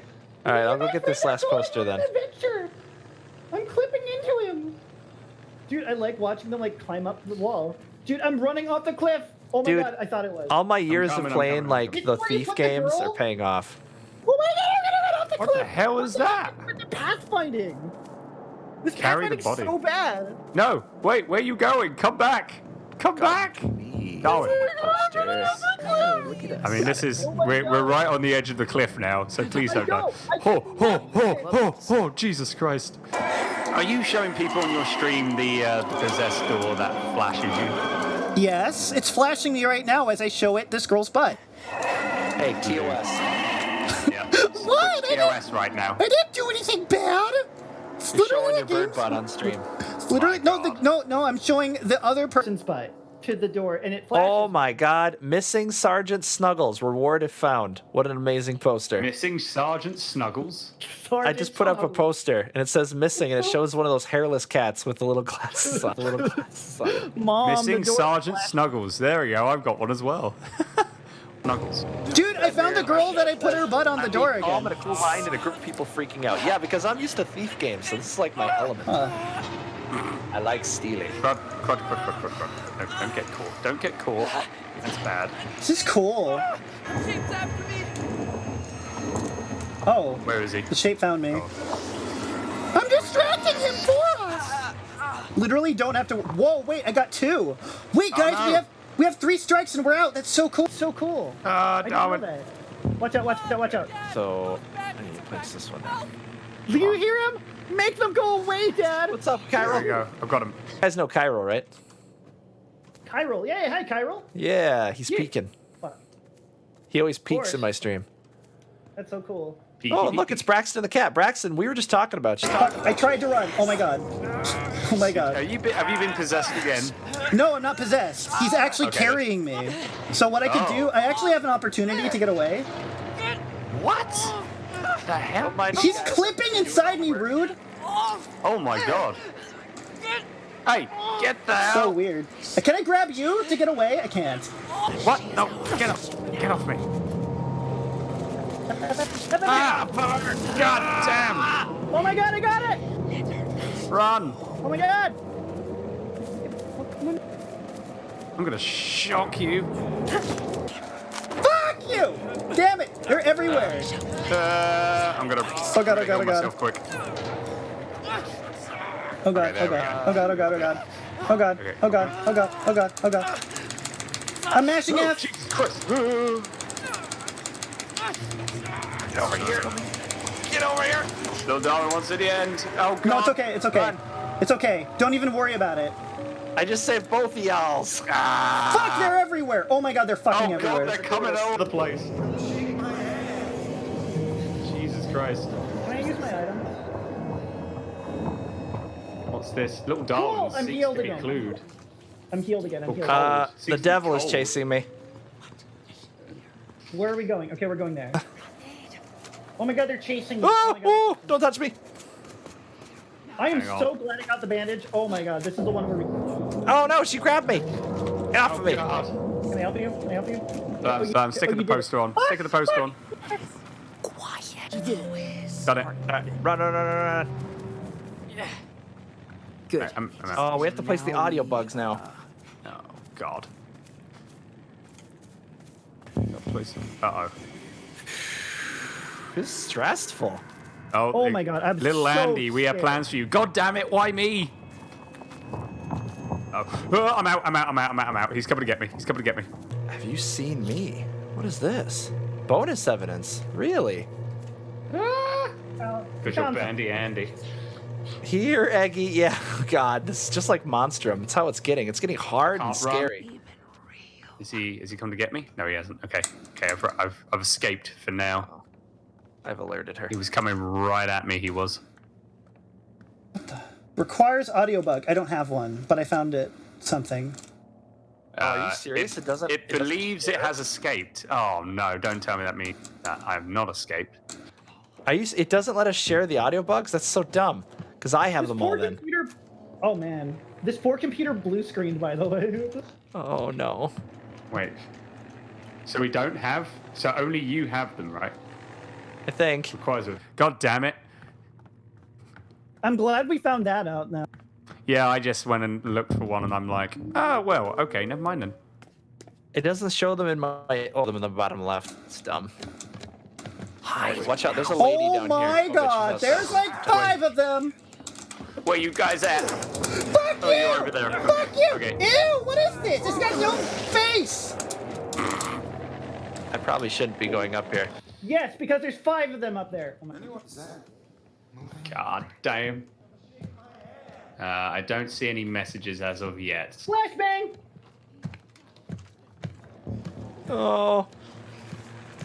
All right, I'll go get this last poster then. Adventure. I'm clipping into him. Dude, I like watching them like climb up the wall. Dude, I'm running off the cliff. Oh my Dude, god, I thought it was. All my years coming, of playing coming, like the thief put the games are paying off. Oh my god, I'm gonna run off the What cliff. the hell is that? With the pathfinding. This Carry the pathfinding's body. so bad. No, wait, where are you going? Come back! Come back! Darwin. Posters. Look at I mean, this is oh we're, we're right on the edge of the cliff now, so please don't die. know, I Oh, can't oh, oh, oh, oh, Jesus Christ! Are you showing people on your stream the uh, the possessed door that flashes you? Yes, it's flashing me right now as I show it this girl's butt. Hey, TOS. Yeah. What? I didn't, TOS right now. I didn't do anything bad. It's You're literally showing your bird butt on stream. Literally, no, the, no, no. I'm showing the other. Person's butt to the door, and it oh flashes. Oh my God! Missing Sergeant Snuggles. Reward if found. What an amazing poster. Missing Sergeant Snuggles. I just put up a poster and it says missing and it shows one of those hairless cats with the little glasses on. The little glasses on. Mom, Missing the door Sergeant flashed. Snuggles. There we go. I've got one as well. Snuggles. Dude, I found the girl that I put her butt on the door mean, calm again. and a cool mind and a group of people freaking out. Yeah, because I'm used to thief games, so this is like my element. I like stealing. Crud, crud, crud, crud, crud, crud. No, don't get caught. Don't get caught. That's bad. This is cool. Shape's after me. Oh, Where is he? the shape found me. Oh. I'm distracting him for us. Literally, don't have to. Whoa, wait, I got two. Wait, oh, guys, we no. have we have three strikes and we're out. That's so cool. So cool. Ah, I didn't know that. Watch out! Watch out! Watch out! So, I need to place this one down. Do you hear him? Make them go away, Dad. What's up, Cairo? There? You go. I've got him. guys know Cairo, right? Kyril. Yeah, hi, Kyril. Yeah, he's Yeah. peeking. Fuck, He always peeks in my stream. That's so cool. Oh, and look, it's Braxton the cat. Braxton, we were just talking about you. Fuck, I tried to run. Oh my god. Oh my Have god. you been, have you been possessed again? No, I'm not possessed. He's actually Okay. carrying me. So what I can Oh. do, I actually have an opportunity to get away. What? The hell? He's clipping inside me, rude. Oh my god. Hey, get the hell. So weird. Can I grab you to get away? I can't. What? No, get off. Get off me. Ah, fuck. God damn. Oh my god! I got it! Run. Oh my god! I'm gonna shock you. Fuck you! Damn it! They're everywhere. Uh, I'm gonna. Oh god, oh god, oh god. quick. Oh god, there oh god, oh god, oh god, oh god. Oh god, Okay. oh god, oh god, oh god, oh god. I'm mashing Oh, F. Jesus Christ. Get over here. Get over here. Still Darwin wants to the end. Oh god. No, it's okay, it's okay. It's okay. Don't even worry about it. I just saved both of y'all's. Ah. Fuck, they're everywhere. Oh my god, they're fucking Oh god, everywhere. they're coming over the place. Jesus Christ. Can I use my item? What's this? Little Darwin Cool, I'm seeks healed to be again. clued. I'm healed again. I'm healed. Uh, the to be devil is chasing me. Where are we going? Okay, we're going there. Oh my god, they're chasing me. Oh, Oh my god. oh, don't touch me. I am Hang on. so glad I got the bandage. Oh my god, this is the one where we. Oh no, she grabbed me. Get off of me. God. Can I help you? Can I help you? Um, you- um, stick oh, the you did it. poster on. Stick the poster on. Done it. Uh, run, run, run, run, run. Good. Right, I'm, I'm out. Oh, we have to place the audio bugs now. Oh, God. Always. Uh oh. This is stressful. Oh, Oh my God, I'm little so Andy, we have plans for you. God damn it, why me? Oh, Oh, I'm out, I'm out, I'm out, I'm out, I'm out. He's coming to get me. He's coming to get me. Have you seen me? What is this? Bonus evidence? Really? Good job, Andy, Andy. Here, Eggy. Yeah. Oh, God, this is just like Monstrum. It's how it's getting. It's getting hard and Can't run. Scary. Is he? Is he come to get me? No, he hasn't. Okay, okay. I've, I've, I've escaped for now. I've alerted her. He was coming right at me. He was. Requires audio bug. I don't have one, but I found it something. Oh, are you Uh, serious? It, doesn't. It doesn't believes it has escaped. Oh no! Don't tell me that means that I have not escaped. Are you? It doesn't let us share the audio bugs. That's so dumb. Because I have This them all. Then. computer. Oh man, this poor computer blue screened by the way. Oh no. Wait. So we don't have. So only you have them, right? I think. Requires a. God damn it! I'm glad we found that out now. Yeah, I just went and looked for one, and I'm like, ah, well, okay, never mind then. It doesn't show them in my. Oh, them in the bottom left. It's dumb. Hi. Watch out. There's a lady Oh down my god, Oh, there's like five of them. Where you guys at? Fuck Oh, you! you're over there. Fuck you! Okay. Ew, what is this? It's got no face! I probably shouldn't be going up here. Yes, because there's five of them up there. Oh my- God damn. Uh, I don't see any messages as of yet. Flashbang! Oh.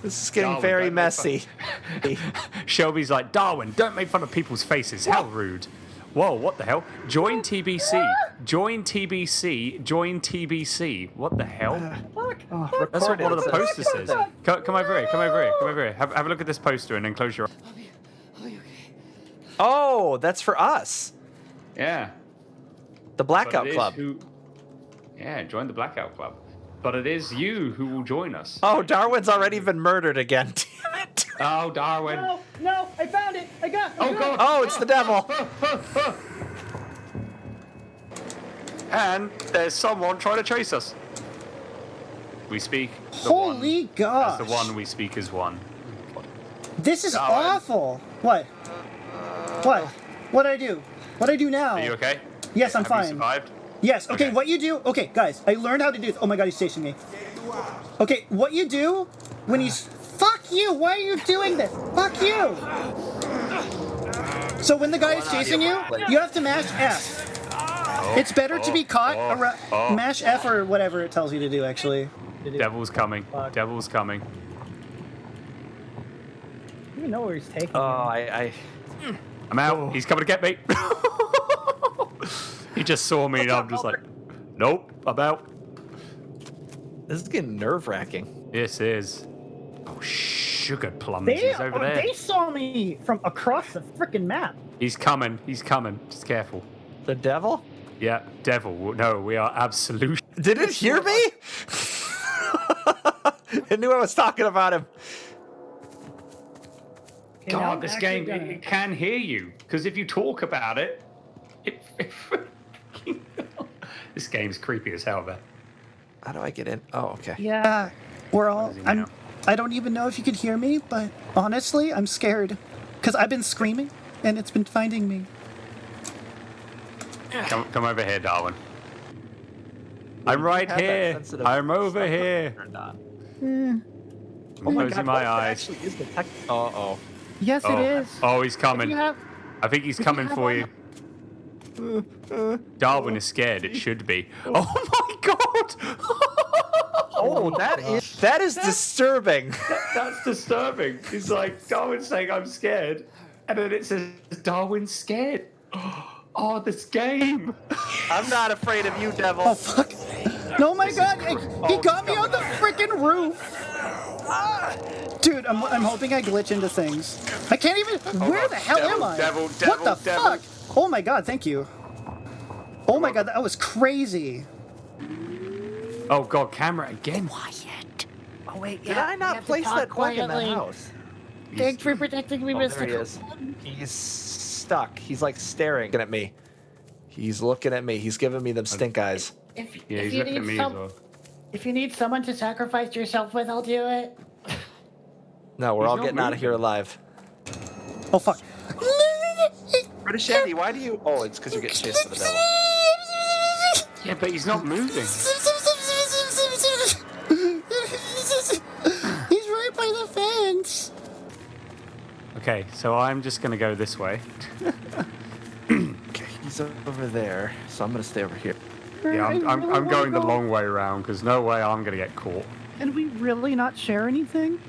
This is getting Darwin, very messy. Shelby's like, Darwin, don't make fun of people's faces. How rude. Whoa, what the hell? Join TBC. Join TBC. Join TBC. What the hell? Uh, fuck! Oh, that's what one of the posters says. Come, come over here. Come over here. Come over here. Have, have a look at this poster and then close your eyes. Oh, that's for us. Yeah. The Blackout Club. Who, yeah, join the Blackout Club. But it is you who will join us. Oh, Darwin's already been murdered again. Damn it. Oh, Darwin. No, no, I found it! I got I Oh, God. it. Oh, it's the devil. And there's someone trying to chase us. We speak. The Holy one, gosh. As the one we speak is one. This is Darwin. awful. What? What? What do I do? What do I do now? Are you okay? Yes, I'm Have you fine. survived? Yes. Okay, Okay. What you do? Okay, guys, I learned how to do. This. Oh my God, he's chasing me. Okay, what you do when he's fuck you? Why are you doing this? Fuck you. So when the guy is chasing you, you have to mash F. It's better to be caught. oh, oh, oh. mash F or whatever it tells you to do. Actually. Devil's coming. Devil's coming. I don't even know where he's taking Oh, me. I, I. I'm out. He's coming to get me. he just saw me and I'm just like, nope, I'm out. This is getting nerve wracking. This is. Oh, sugar plums. They, He's over oh, there. they saw me from across the freaking map. He's coming. He's coming. Just careful. The devil? Yeah, devil. No, we are absolute. Did it hear me? it knew I was talking about him. Okay, now I'm God, this game gonna- it, it can hear you because if you talk about it, it. this game's creepy as hell, man. How do I get in? Oh, okay. Yeah, we're all. I'm. now? I don't even know if you could hear me, but honestly, I'm scared because I've been screaming and it's been finding me. Come, come over here, Darwin. I'm right here. I'm over here. turned on. I'm Oh my closing god, my what if it eyes. actually is the tech- Uh oh. Yes, Oh, it is. oh, he's coming. Have. I think he's coming for one- you. Darwin is scared. It should be. Oh my god! Oh, that is that is disturbing. That's disturbing. He's like Darwin's saying I'm scared, and then it says Darwin's scared. Oh, this game. I'm not afraid of you, devil. Oh fuck! No, my god! He, he got me on the freaking roof. Ah. Dude, I'm, I'm hoping I glitch into things. I can't even. Where the hell Devil, am I? devil, what the devil. fuck? Oh my god! Thank you. Oh my god, that was crazy. Oh god, camera again. Quiet. Oh wait, Did yeah, I not place talk that bug in the house? Thanks for protecting me, Oh, Mr. there he is. He's stuck. He's like staring at me. He's looking at me. He's giving me them stink eyes. If, Yeah, if he's you looking at need me some, as well. If you need someone to sacrifice yourself with, I'll do it. No, we're He's all not getting out of here alive. Oh fuck. British Andy, why do you? Oh, it's because you're getting chased by the devil. Yeah, but he's not moving. He's right by the fence. Okay, so I'm just gonna go this way. Okay, he's over there, so I'm gonna stay over here. Yeah, I'm, I I'm, really I'm wanna going the long way around because no way I'm gonna get caught. And we really not share anything?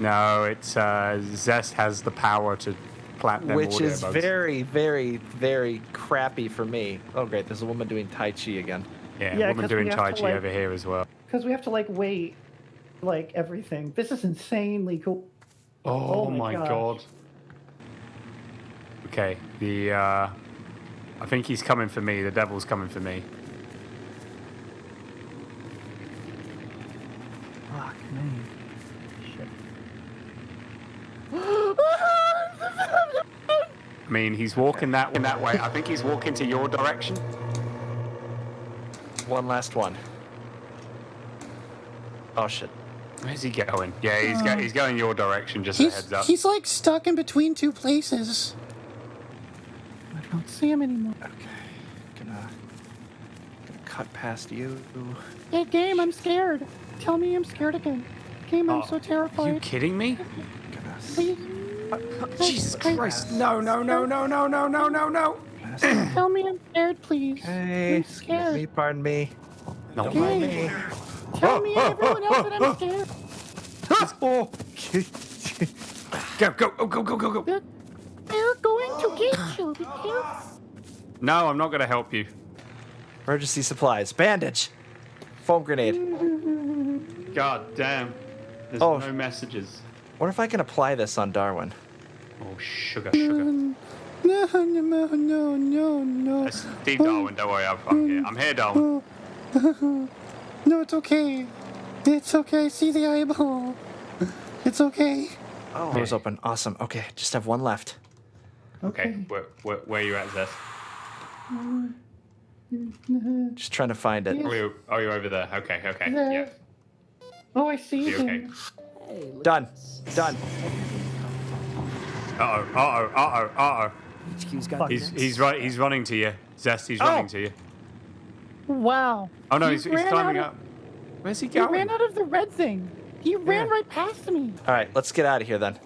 No, it's uh, Zest has the power to plant them Which is bugs. very, very, very crappy for me. Oh, great, there's a woman doing Tai Chi again. yeah, Yeah, woman 'cause we doing Tai Chi like- over here as well. Because we have to like wait, like everything. This is insanely cool. Oh, Oh my my gosh. god. Okay, the uh, I think he's coming for me. The devil's coming for me. Fuck me. Shit. I mean, he's walking that that way. I think he's walking to your direction. One last one. Oh shit. Where's he going? Yeah, he's go, he's going your direction. Just a He's heads up. he's like stuck in between two places. I don't see him anymore. Okay, gonna, gonna cut past you. Hey, game, I'm scared. Tell me I'm scared again. Game, I'm Oh, so Are you kidding me? Gonna Please, Jesus I- Christ! No, no, no, no, no, no, no, no, no! tell me I'm scared, please. Hey, I'm excuse scared. me, pardon me. No, Don't mind me. Tell me everyone else that I'm scared. Oh, Go, go, oh, go, go, go, go! They're, they're going to get you. Be. No, I'm not gonna help you. emergency supplies. Bandage. Foam grenade. God damn. There's Oh. no messages. Wonder if I can apply this on Darwin. Oh, sugar, sugar. No, no, no, no, no, no. That's Steve Darwin, don't worry, I'm, I'm here. I'm here, Darwin. No, it's okay. It's okay. See the eyeball. It's okay. Oh, door's open. Awesome. Okay, just have one left. Okay, where, where, where you at, Zeth? Just trying to find it. Oh, you, oh, you're over there. Okay, okay, There. yeah. Oh, I see You okay? him. Done. Done. Uh oh, uh oh, uh oh, uh HQ's oh. got He's this. he's right. He's running to you, Zest. He's Oh. running to you. Wow. Oh no, He he's, he's climbing out up. Where's he going? He ran out of the red thing. He ran Yeah. right past me. All right, let's get out of here then.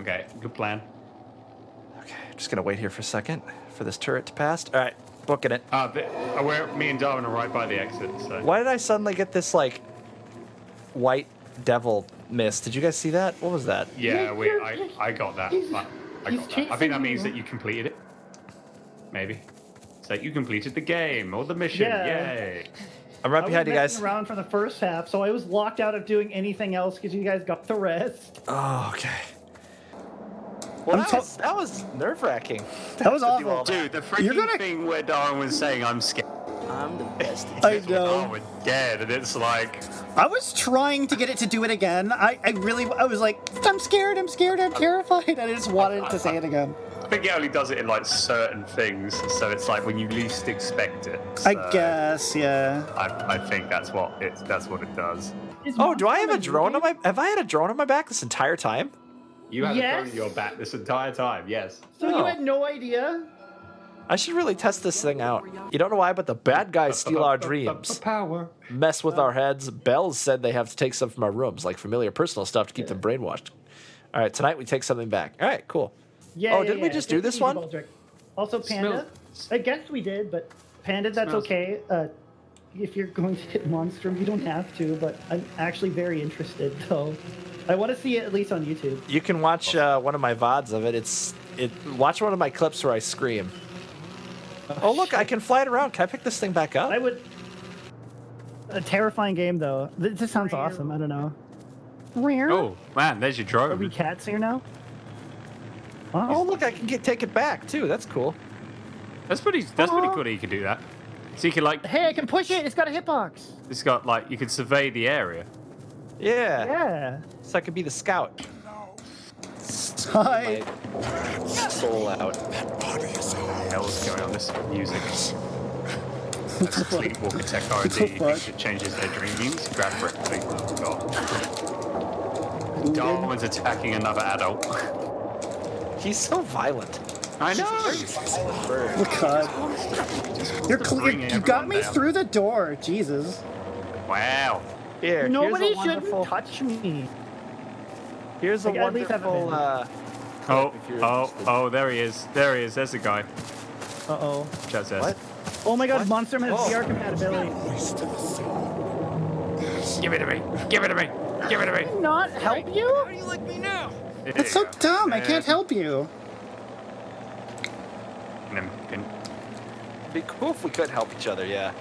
Okay, good plan. Okay, just gonna wait here for a second for this turret to pass. All right, booking it. Uh, the, uh, where me and Darwin are right by the exit. So. Why did I suddenly get this like white devil mist? Did you guys see that? What was that? Yeah, we. I, I got that. I, I got that. I think that means that you completed it. Maybe. It's like you completed the game or the mission. Yeah. Yay! I'm right I was behind you guys. messing around for the first half, so I was locked out of doing anything else because you guys got the rest. Oh, okay. Well, that, to- was, that was nerve wracking. That was awful. Dude, the freaking gonna- thing where Darwin was saying I'm scared. I'm the best. I Oh, know. we're dead, and it's like I was trying to get it to do it again. I, I really, I was like, I'm scared, I'm scared, I'm terrified. I just wanted it to say it again. I think it only does it in like certain things, so it's like when you least expect it. I guess, yeah. I, I think that's what it that's what it does. Is Oh, do I have a drone on moving? my? Have I had a drone on my back this entire time? You had a Yes. phone in your back this entire time, yes. So Oh. you had no idea? I should really test this thing out. You don't know why, but the bad guys steal our dreams, Power. mess with our heads. Bells said they have to take some from our rooms, like familiar personal stuff, to keep them brainwashed. All right, tonight we take something back. All right, cool. Yeah. Oh, yeah, didn't we just take do this one? Also, Panda. Smells- I guess we did, but Panda, that's Smells- okay. Uh, if you're going to hit Monstrum, you don't have to, but I'm actually very interested, so I want to see it at least on YouTube. You can watch uh, one of my vods of it. It's it. Watch one of my clips where I scream. Oh look, I can fly it around. Can I pick this thing back up? I would. A terrifying game, though. Th- This sounds awesome. I don't know. Rare? Oh man, there's your drone. Are we cats here now? Oh look, I can get take it back too. That's cool. That's pretty. That's pretty cool that you can do that. So you can like, Hey, I can push it. It's got a hitbox. it's got like you can survey the area. Yeah. Yeah. So I could be the scout. Hi. My soul out. What the hell is going on? This music. That's a sleepwalker tech R&D. the it changes their dreams. Grab for it. please. God. Darwin's attacking another adult. He's so violent. I know. Oh god. You're cl- bring you, you got me down. through the door. Jesus. Wow. Here, Nobody here's a should wonderful, touch me. Here's a Like, at least have a wonderful. Uh, Oh, oh, interested. oh, there he is. There he is. There's the guy. Uh oh. Chat says. What? Oh my god, Monster has Oh. VR compatibility. Give it to me. Give it to me. Give it to me. Can Not help you? There That's you like me now? That's so dumb. I can't help you. Can- can- It'd be cool if we could help each other, yeah.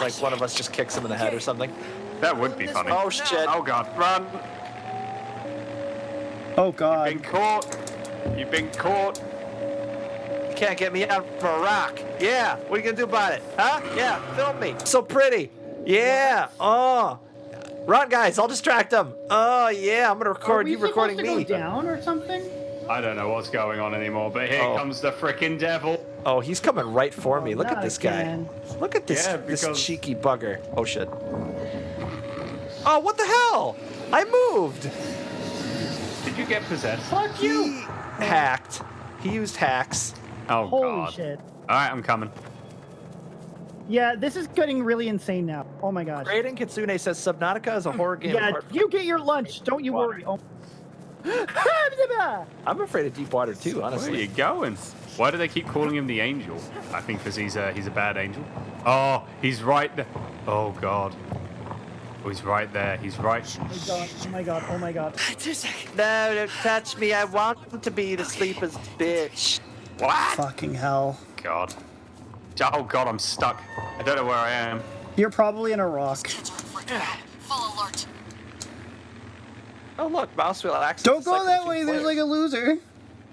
Like one of us just kicks him in the head or something. That would be funny. Oh shit. Oh god, run! Oh God. You've Been caught. You've been caught. You can't get me out of a rock. Yeah, what are you gonna do about it? Huh? Yeah, film me. So pretty. Yeah. Oh. Run, guys. I'll distract them. Oh yeah, I'm gonna Are record we you recording supposed to me. go down or something? I don't know what's going on anymore, but here Oh. comes the frickin' devil. Oh, he's coming right for oh, me. Look at Not this again. guy. Look at this Yeah, this cheeky bugger. Oh shit. Oh, what the hell? I moved. Did you get possessed? Fuck you! He hacked. He used hacks. Oh Holy god. shit. Alright, I'm coming. Yeah, this is getting really insane now. Oh my gosh. Raiden Kitsune says Subnautica is a horror game. Yeah, you get your lunch. Don't you worry. Oh. I'm afraid of deep water too, honestly. Where are you going? Why do they keep calling him the angel? I think because he's a he's a bad angel. Oh, he's right there. Oh god. Oh, he's right there. He's right. Oh my god. Oh my god. Oh my god. No, don't touch me. I want to be the sleeper's bitch. What? Fucking hell. God. Oh god, I'm stuck. I don't know where I am. You're probably in a rock. Full alert. Oh look, mouse wheel access. Don't go that two way. There's like a loser.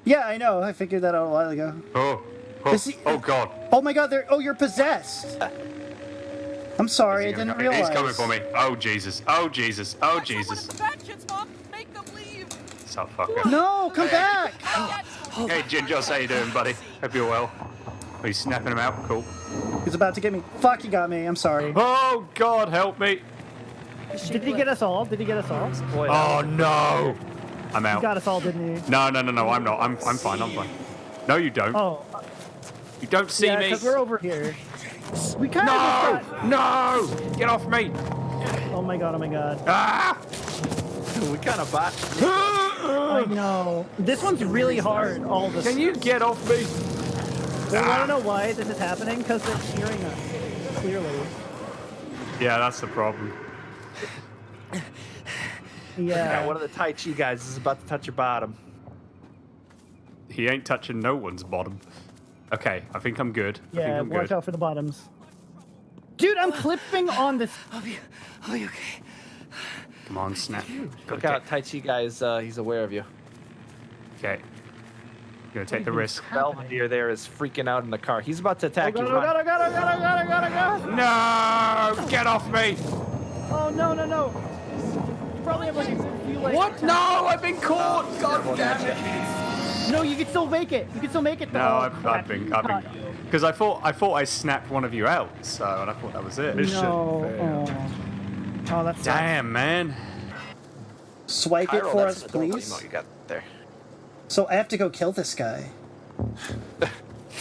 Yeah, I know. I figured that out a while ago. Oh. Oh, Is he- oh god. Oh my god, they're oh you're possessed. Uh, I'm sorry, I didn't gonna- realize. He's coming for me. Oh Jesus. Oh Jesus. Oh Jesus. Sup, fucker. No, come back! Hey Ginger, how you doing, buddy? Hope you're well. Are you snapping him out? Cool. He's about to get me. Fuck, he got me. I'm sorry. Oh God, help me! Did he get us all? Did he get us all? Oh no! I'm out. He out. got us all, didn't he? No, no, no, no. I'm not. I'm, I'm fine. I'm fine. No, you don't. Oh, You don't see yeah, me. because we're over here. We kind No! of got... No! Get off me! Oh my god, oh my god. Ah! we kind of bot. I know. This one's really hard, all this. Can you get off me? i don't know why this is happening? Because they're hearing us, clearly. Yeah, that's the problem. Yeah. one of the Tai Chi guys is about to touch your bottom. He ain't touching no one's bottom. Okay, I think I'm good. I think Yeah, I'm watch good. out for the bottoms. Dude, I'm clipping on this. Come on, snap. Look out, Tai Chi guy is uh, he's aware of you. Okay. Gonna take the risk. Belvedere there is freaking out in the car. He's about to attack you. No! Get off me! Oh no, no, no. Probably have like like. What? No! I've been caught! God damn it! No, you can still make it. You can still make it. No, Oh, I've, I've been, I've been, because I thought, I thought I snapped one of you out, so and I thought that was it. No. Oh, oh that's Damn, man. Swipe it for us, please. you got there. So I have to go kill this guy.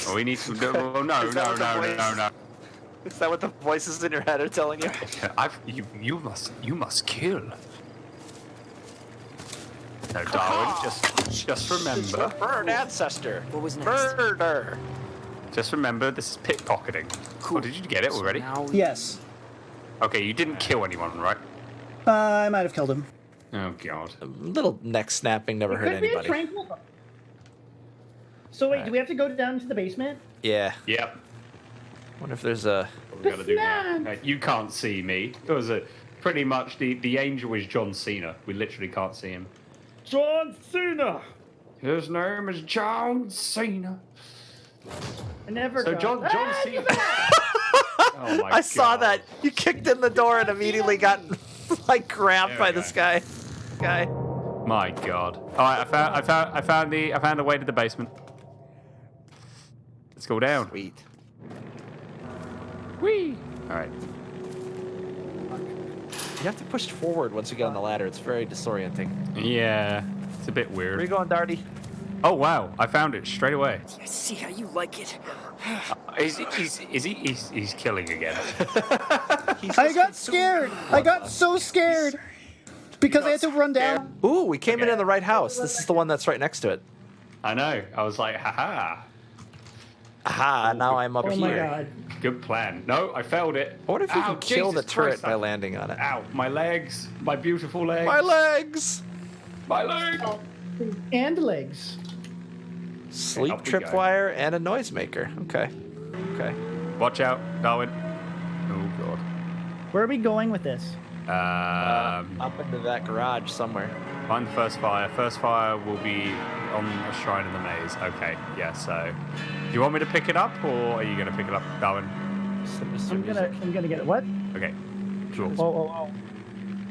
Oh, we need to do. Oh, no, Is no, no, no, no. Is that what the voices in your head are telling you? I've, you, you must, you must kill. No, Darwin, just, just remember, Bird ancestor. What was next? Murder. just remember, this is pickpocketing. Oh, did you get it already? Now Yes. Okay, you didn't kill anyone, right? Uh, I might have killed him. Oh God. A little neck snapping never It hurt could be a anybody. tranquil. So wait, do we have to go down to the basement? Yeah. Yep. Wonder if there's a. We gotta do that. Uh, You can't see me. It was a pretty much the the angel is John Cena. We literally can't see him. John Cena. His name is John Cena. I never. So got- John John Ah, Cena. oh my I saw God. that. You kicked in the door and immediately got like grabbed by we this guy. Guy. My God. All right, I found I found I found the I found a way to the basement. Let's go down. Sweet. Whee! All right. You have to push forward once you get on the ladder. It's very disorienting. Yeah, it's a bit weird. Where are you going, Darty? Oh wow, I found it straight away. I see how you like it. Uh, is he? Is, is he? He's, he's killing again. I got scared. I got so scared because I had to run down. Ooh, we came in in the right house. This is the one that's right next to it. I know. I was like, haha. Aha, oh, now I'm up Oh here. my god. Good plan. No, I failed it. I wonder if you Ow, can kill the turret Christ, by I- landing on it. Ow, my legs. My beautiful legs. My legs! My legs. And legs. Sleep up tripwire and a noisemaker. Okay. Okay. Watch out, Darwin. Oh God. Where are we going with this? God. Um, Up into that garage somewhere. find the first fire. First fire will be on a shrine in the maze. Okay. Yeah. So, do you want me to pick it up, or are you going to pick it up, Darwin? I'm gonna. I'm gonna get it. What? Okay. Sure. Oh oh oh.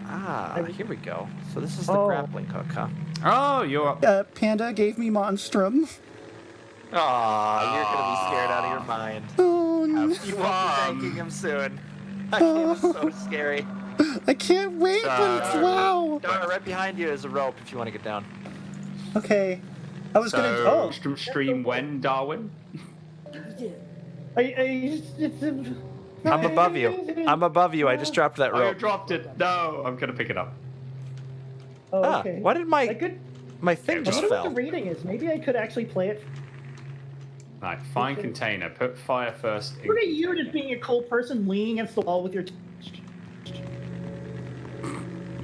Ah, here we go. So this is the Oh. grappling hook, huh? Oh, you're up. Uh, Panda gave me Monstrum. Aw, you're gonna be scared out of your mind. Oh, no. You won't be thanking him soon. That game is so scary. I can't wait, but it's wow. Dara, right behind you is a rope if you want to get down. Okay. I was So, gonna. Oh, st- stream when, Darwin? I, I, it's, it's, I'm above you. I'm above you. I just dropped that Oh, you rope. dropped it. No, I'm going to pick it up. Oh, Ah, okay. why did I my could. my thing I just wonder what the rating is. Maybe I could actually play it. Right, find container. Put fire first. in- Look at you just being a cold person leaning against the wall with your.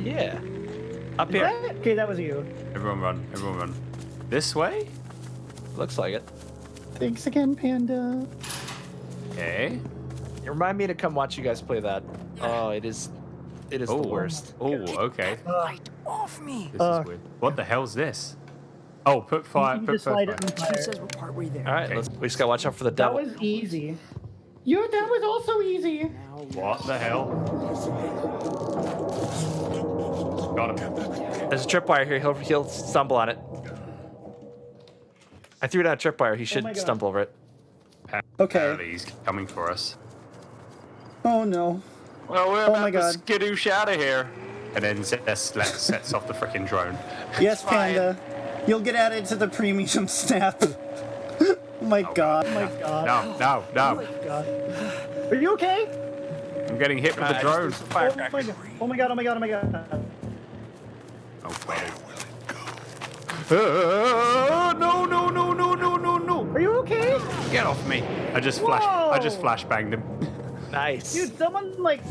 T- Yeah. Up here. okay, that was you. Everyone run. Everyone run. This way? Looks like it. thanks again, Panda. Okay. Remind me to come watch you guys play that. Oh, it is, it is Oh, the worst. Oh, okay. Light off me. This Uh, is weird. What the hell's this? Oh, put fire. You Put just first slide fire. it fire. says we're partway there. All right, Okay. let's, we just gotta watch out for the devil. That was easy. You. That was also easy. What the hell? Got him. There's a tripwire here. He'll he'll stumble on it. I threw down a tripwire. He oh should my God. stumble over it. Okay. Apparently he's coming for us. Oh no. Well, we're Oh about my to God. skadoosh out of here. And then Zest let- sets off the freaking drone. Yes, Panda. You'll get added to the premium snap. oh my god. Oh my god. No, no, no. Oh my god. Are you okay? I'm getting hit with the drone. Oh my. Oh my god. Oh my god. Oh my god. Oh, Uh, no, no, no, no, no, no, no. Are you okay? Get off me. I just flash. I just Whoa. flash banged him. Nice. Dude, someone like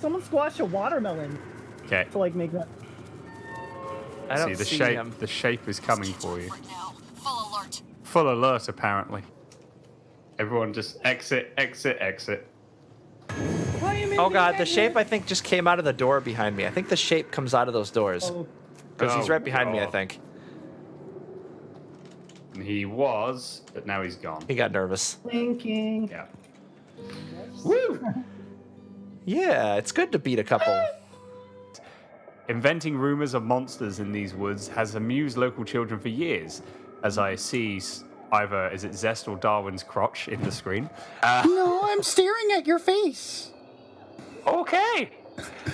someone squashed a watermelon Okay. to like make that. I don't See, the see shape. him. The shape is coming for you. Full alert. Full alert, apparently. Everyone just exit, exit, exit. Oh god, the shape I think just came out of the door behind me. I think the shape comes out of those doors. Oh, Because he's Oh, right behind me, I think. He was, but now he's gone. He got nervous. thinking. Yeah. Woo! Yeah, it's good to beat a couple. Inventing rumors of monsters in these woods has amused local children for years, as I see either is it Zest or Darwin's crotch in the screen. Uh, No, I'm staring at your face. okay.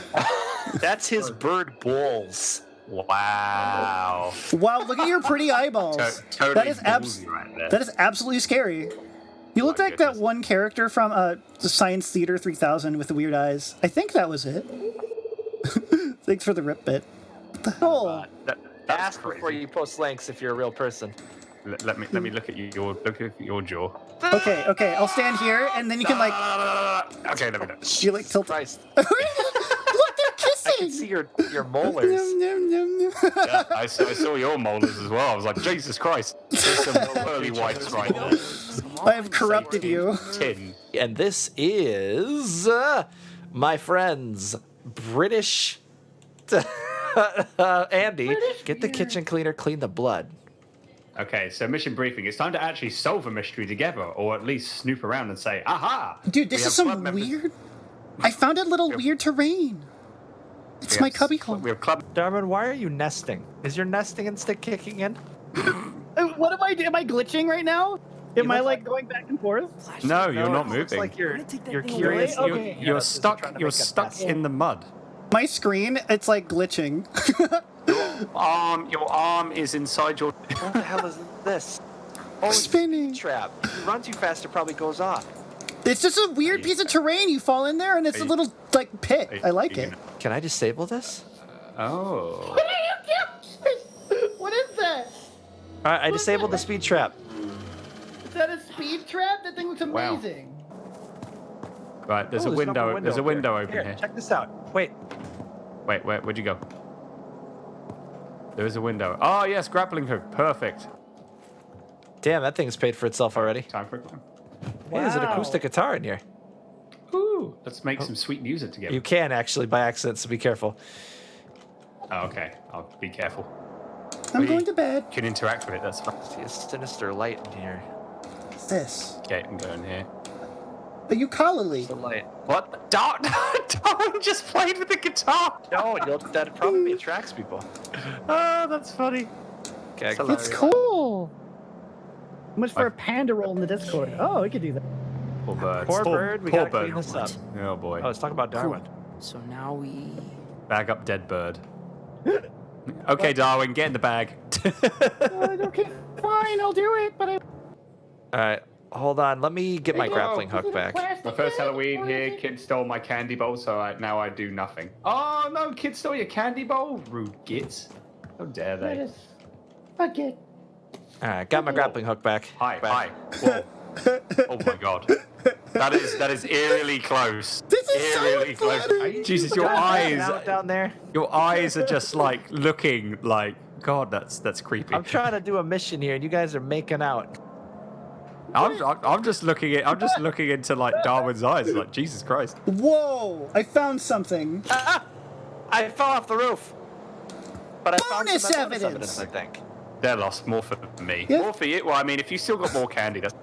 That's his bird balls. Wow. Wow, look at your pretty eyeballs. To- totally that is abs- right that is absolutely scary. You look My like that one character from uh, the Science Theater 3000 with the weird eyes. I think that was it. Thanks for the rip bit. What the hell? That- that's Ask crazy. before you post links if you're a real person. Let, let me let me look at you, your look at your jaw. Okay, okay, I'll stand here and then you can like Okay, let me know. you like tilt. Christ. look, they're kissing. I can see your your molars. Yeah, I saw, I saw your molars as well. I was like, Jesus Christ. There's some pearly whites right there. I have corrupted you. Tin. And this is, uh, my friends, British. uh, Andy, get the kitchen cleaner, clean the blood. Okay, so mission briefing. It's time to actually solve a mystery together, or at least snoop around and say, aha! Dude, this We is some weird. I found a little weird terrain. It's we my have- cubbyhole. We have club. Darwin, why are you nesting? Is your nesting instinct kicking in? Uh, What am I? Am I glitching right now? Am I like going back and forth? No, you're No, not moving. like you're you're curious. away. You're, Okay. you're Yeah, this is stuck. You're stuck in the mud. My screen, it's like glitching. Arm, your arm is inside your. What the hell is this? Oh, it's Spinning. trap. If you run too fast, it probably goes off. It's just a weird piece of terrain. You fall in there, and it's Are a little like pit. I like it. gonna- Can I disable this? Oh. What is that? All right, I disabled the speed trap. Is that a speed trap? That thing looks amazing. Wow. amazing. Right, there's Oh, a an window. upper There's a up there. window open here. here. Check this out. Wait. Wait, where, where'd you go? There is a window. Oh yes, grappling hook. Perfect. Damn, that thing's paid for itself already. Time for a climb. Hey, there's an acoustic guitar in here. Ooh, let's make oh. some sweet music together. You can actually by accident, so be careful. Oh, okay, I'll be careful. I'm We going to bed. Can interact with it. That's fine. See a sinister light in here. What's this? Okay, I'm going here. A ukulele. The light. What? Dar- Darwin just played with the guitar. No, you'll, that probably attracts people. Oh, that's funny. Okay, It's cool. How much for a panda roll in the Discord? Oh, we could do that. Poor bird. Poor bird, we poor gotta bird. clean this up. Oh boy. Oh, let's talk about Darwin. So now we. Bag up dead bird. okay, Darwin, get in the bag. Uh, okay, fine, I'll do it. But I. All right, hold on. Let me get my grappling hook back. My first Halloween here, kid stole my candy bowl, so I, now I do nothing. Oh no, kid stole your candy bowl? Rude gits. How dare they? is. Okay. All right, got my grappling hook back. Hi, Back. hi. Whoa. oh my god. That is that is eerily close. This is so eerily close. funny. Jesus, your Hanging eyes down there. your eyes are just like looking like God, that's that's creepy. I'm trying to do a mission here, and you guys are making out. I'm, I'm, I'm just looking at I'm just looking into like Darwin's eyes, like Jesus Christ. Whoa! I found something. Ah! I fell off the roof. But I found Bonus some bonus evidence. evidence, I think. They're lost. More for me. Yeah. More for you. Well, I mean, if you still got more candy, that's,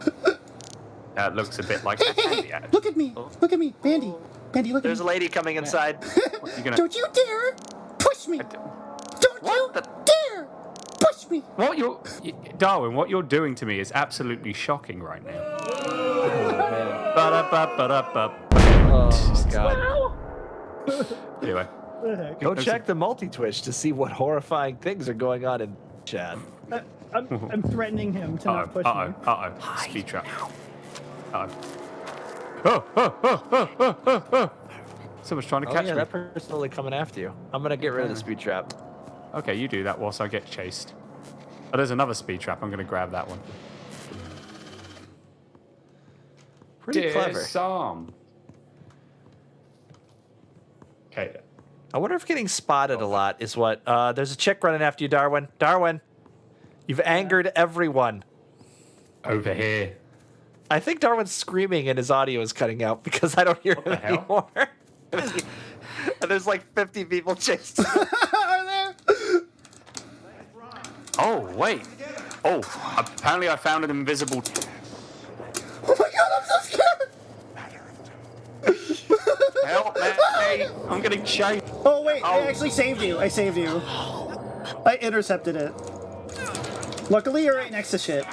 that looks a bit like a candy ad. Look at me. Look at me, Bandy. Bandy, look There's at me. There's a lady coming inside. You're gonna. Don't you dare push me. Don't What you the- dare push me. What you're, y- Darwin? What you're doing to me is absolutely shocking right now. Ba-da-ba-ba-da-ba. Oh, God. Anyway, What the heck? Go check the multi-twitch to see what horrifying things are going on in chat. I- I'm, I'm threatening him to uh not oh, push uh me. oh, uh oh, speed trap. Uh oh. Oh, oh, oh, oh, oh, oh. Someone's trying to Oh, catch yeah, me. that person's totally coming after you. I'm gonna get rid of the speed trap. Okay, you do that whilst I get chased. Oh, there's another speed trap. I'm going to grab that one. Pretty Dear clever. Psalm. Okay. I wonder if getting spotted a lot is what. Uh, there's a chick running after you, Darwin. Darwin, you've angered everyone. Over here. I think Darwin's screaming and his audio is cutting out because I don't hear him the hell? anymore. and there's like 50 people chasing. Are there? Oh, wait. Oh, apparently I found an invisible. Oh my god, I'm so scared. Help me! I'm getting chased. Oh wait, I Oh. actually saved you. I saved you. I intercepted it. Luckily, you're right next to shit.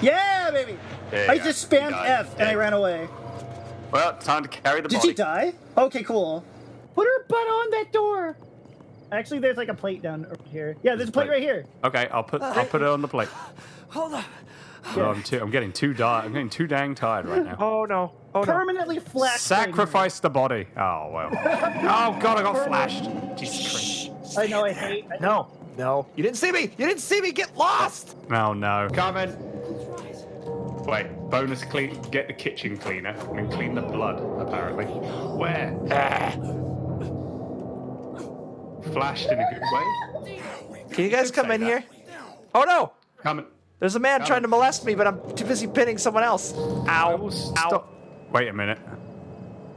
Yeah, baby. There you I go. just You spammed. F and I ran away. Well, time to carry the Did body. she die? Okay, cool. Put her butt on that door. Actually, there's like a plate down here. Yeah, there's a plate right here. Okay, I'll put I'll put it on the plate. Hold up. Oh, I'm too I'm getting too di- I'm getting too dang tired right now. oh no. Oh no. Permanently flat. Sacrifice the body. Oh well. oh god, I got flashed. Jesus Christ. I know. I hate. I No. No. You didn't see me. You didn't see me. Get lost. Oh no. Coming. Wait, bonus clean. Get the kitchen cleaner and clean the blood. Apparently. Where? Flashed in a good way. Can you guys come in that. here? Oh no. Coming. There's a man Come trying in. to molest me, but I'm too busy pinning someone else. Ow. will Ow. Wait a minute.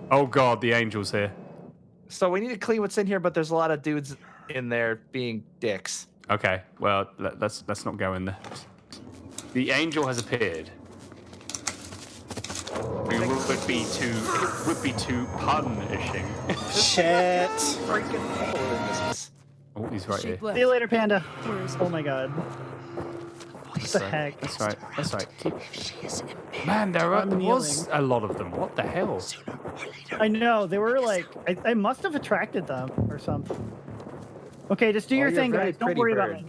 Oh god, the angel's here. So we need to clean what's in here, but there's a lot of dudes in there being dicks. Okay, well let, let's let's not go in there. The angel has appeared. We would be too it would be too punishing. Shit. oh, he's right here. Left. See you later, panda. Oh my god. What the heck? That's right. That's right. Keep... Man, there are, I'm was a lot of them. What the hell? I know they were like I, I must have attracted them or something. Okay, just do Oh, your thing, guys. Don't pretty worry about me.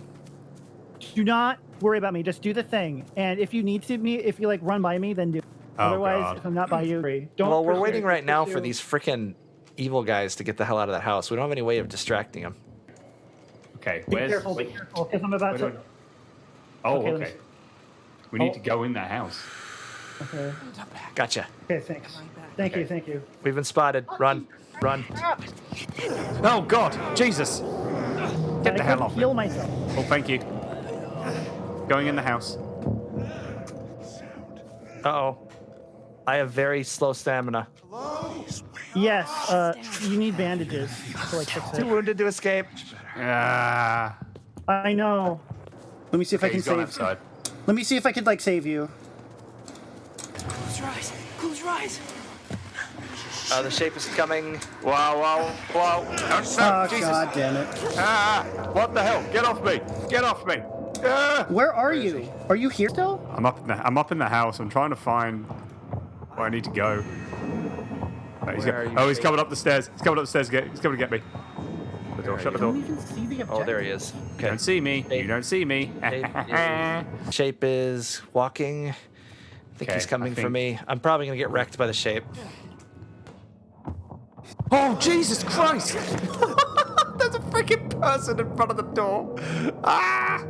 Do not worry about me. Just do the thing. And if you need to me, if you like run by me, then do. Oh, Otherwise, God. if I'm not by you, don't. well, we're waiting right now for these freaking evil guys to get the hell out of that house. We don't have any way of distracting them. Okay, Be where's... careful, be careful, because I'm about where to. do I- Oh, Okay, okay. We need Oh. to go in that house. Okay. Gotcha. Okay. Thanks. Thank you. Thank you. We've been spotted. Run. Run. Oh, God. Jesus. Get I the hell couldn't off me. Heal myself. Oh, thank you. Going in the house. Uh oh. I have very slow stamina. Yes. Uh, you need bandages to like fix Too wounded to escape. Ah. I know. Let me see if I can save. outside. Let me see if I could like save you. Close your eyes. Close your eyes. Uh, the shape is coming. Wow, wow, wow. Oh, no, Oh Jesus. god damn it. Ah, what the hell? Get off me. Get off me. Ah. Where are you? Are you here still? I'm up in the I'm up in the house. I'm trying to find where I need to go. Oh, he's, Where go- are you, oh, he's coming up the stairs. He's coming up the stairs. Get, he's coming to get me. The door. Shut the door. don't even see the objective. Oh, there he is. You Okay. don't see me. You don't see me. Shape Shape is walking. I think Okay, he's coming I for me. I'm probably gonna get wrecked by the shape. oh Jesus Christ! There's a freaking person in front of the door. Ah!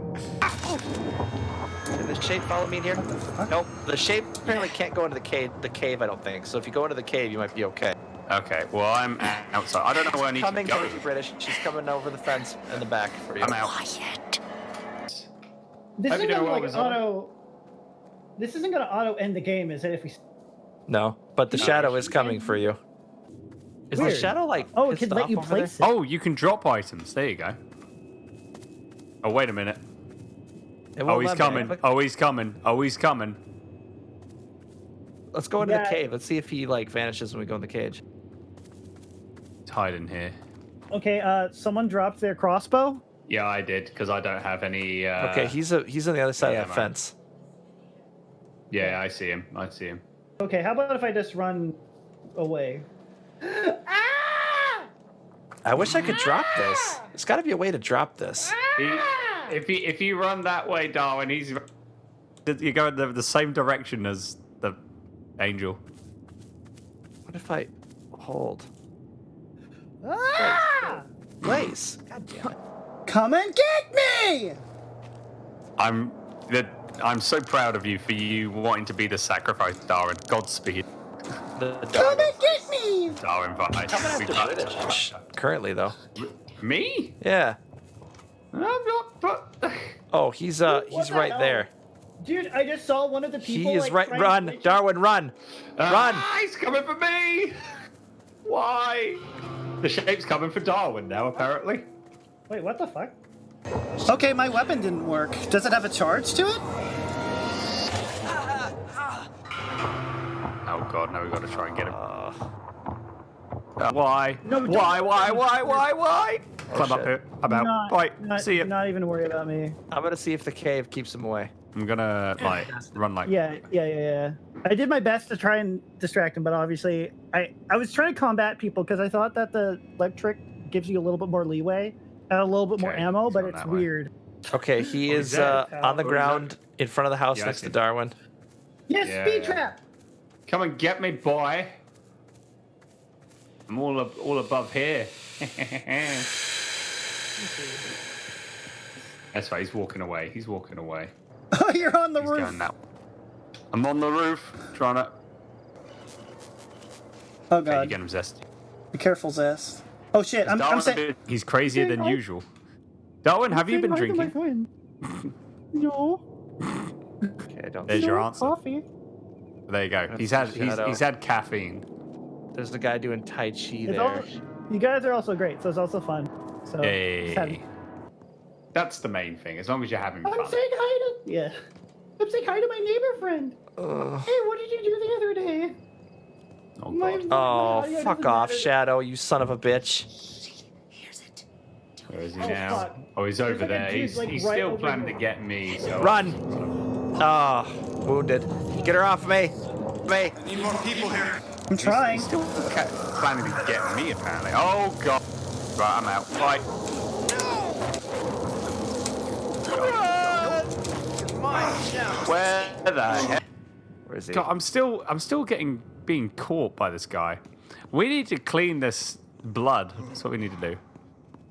Did the shape follow me in here? Nope. The shape apparently can't go into the cave. The cave, I don't think. So if you go into the cave, you might be okay. Okay. Well, I'm outside. I don't know where I need coming to go. towards you, British. She's coming over the fence in the back for you. I'm out. This isn't gonna like Rizal. auto. This isn't gonna auto end the game, is it? If we. No, but the No. shadow is coming for you. Is the shadow like? Oh, it pissed could let you over there? place it. Oh, you can drop items. There you go. Oh, wait a minute. Oh, won't he's let me. coming. Oh, he's coming. Oh, he's coming. Let's go into Yeah. the cave. Let's see if he like vanishes when we go in the cage. He's in here. Okay. Uh, someone dropped their crossbow. Yeah, I did because I don't have any. Uh, Okay, he's a he's on the other side yeah, of that man. fence. Yeah, I see him. I see him. Okay. How about if I just run away? I wish I could drop this. There's got to be a way to drop this. He, if you if you run that way, Darwin, he's you go in the, the same direction as the angel. What if I hold? Ah! Place. God damn it. Come and get me! I'm the, I'm so proud of you for you wanting to be the sacrifice, Darwin. Godspeed, The, Come and get me! Darwin. Bye. We British. Currently though. Me? Yeah. I'm not. But Oh, he's uh What he's the right hell? there. Dude, I just saw one of the people. He is like, right. Run, Darwin, run, run. Ah, he's coming for me. Why? The shape's coming for Darwin now, apparently. Wait, what the fuck? Okay, my weapon didn't work. Does it have a charge to it? Oh god, now we've got to try and get him. Uh, Uh, why? No, don't- why? Why? Why? Why? Why? Climb up shit. here. I'm out. Not, Right. not, See you. Not even worry about me. I'm gonna see if the cave keeps him away. I'm gonna like run like. Yeah, yeah, yeah, yeah. I did my best to try and distract him, but obviously, I I was trying to combat people because I thought that the electric gives you a little bit more leeway and a little bit more ammo, he's but it's that way. weird. Okay, he Oh, is uh, on the Oh, ground in front of the house Yeah, next to. Darwin. Yes, Yeah, speed yeah. trap. Come and get me, boy. I'm all ab- all above here. That's right. He's walking away. He's walking away. Oh, you're on the He's roof. going that. I'm on the roof trying to. Oh Okay, you god. get him zesty. Be careful, Zest. Oh shit, I'm, I'm saying. he's crazier than I- usual. Darwin, have you been hi my drinking? friend. no. Okay, I don't. There's your answer. Coffee. There you go. That's He's had he's, he's had caffeine. There's the guy doing Tai Chi It's there. all, you guys are also great, so it's also fun. So just Hey, having- that's the main thing. As long as you're having I'm fun. saying hi to yeah. I'm saying hi to my neighbor friend. Ugh. Hey, what did you do the other day? Oh My- god. my Oh, audio fuck off, matter. Shadow, you son of a bitch. Here's it. Where is he Oh, now? fuck. Oh, he's over like there. dude, He's, like, he's right still planning to get me. So Run! Oh, wounded. Get her off me. Me. I Need more people here. I'm trying. He's still planning to get me, apparently. Oh, God. Right, I'm out. Fight. Where the heck? Where is he? God, I'm still, I'm still getting being caught by this guy. We need to clean this blood. That's what we need to do.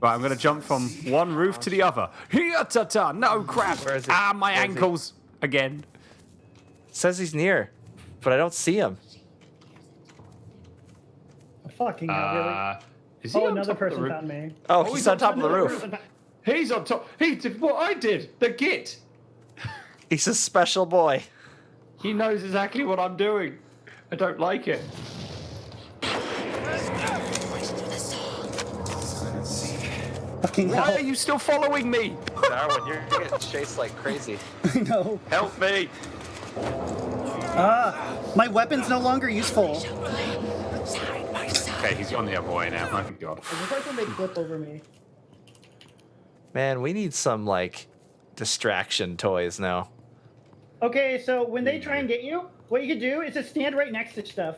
Right, I'm gonna jump from one roof to the other. Here, ta ta! No crap! Where is he? Ah, my Where is he? ankles again. says he's near, but I don't see him. Fucking hell, really. Uh, is he Oh, on another top of the person roof? found me. Oh, he's on top of the Another roof. He's on top. He did what I did. The git. He's a special boy. He knows exactly what I'm doing. I don't like it. Fucking Why are you still following me? Darwin, you're getting chased like crazy. I know. Help me! Ah, my weapon's no longer useful. Okay, he's on the other way now. Thank God. It looks like when they flip over me. Man, we need some like distraction toys now. Okay, so when they try and get you, what you can do is just stand right next to stuff.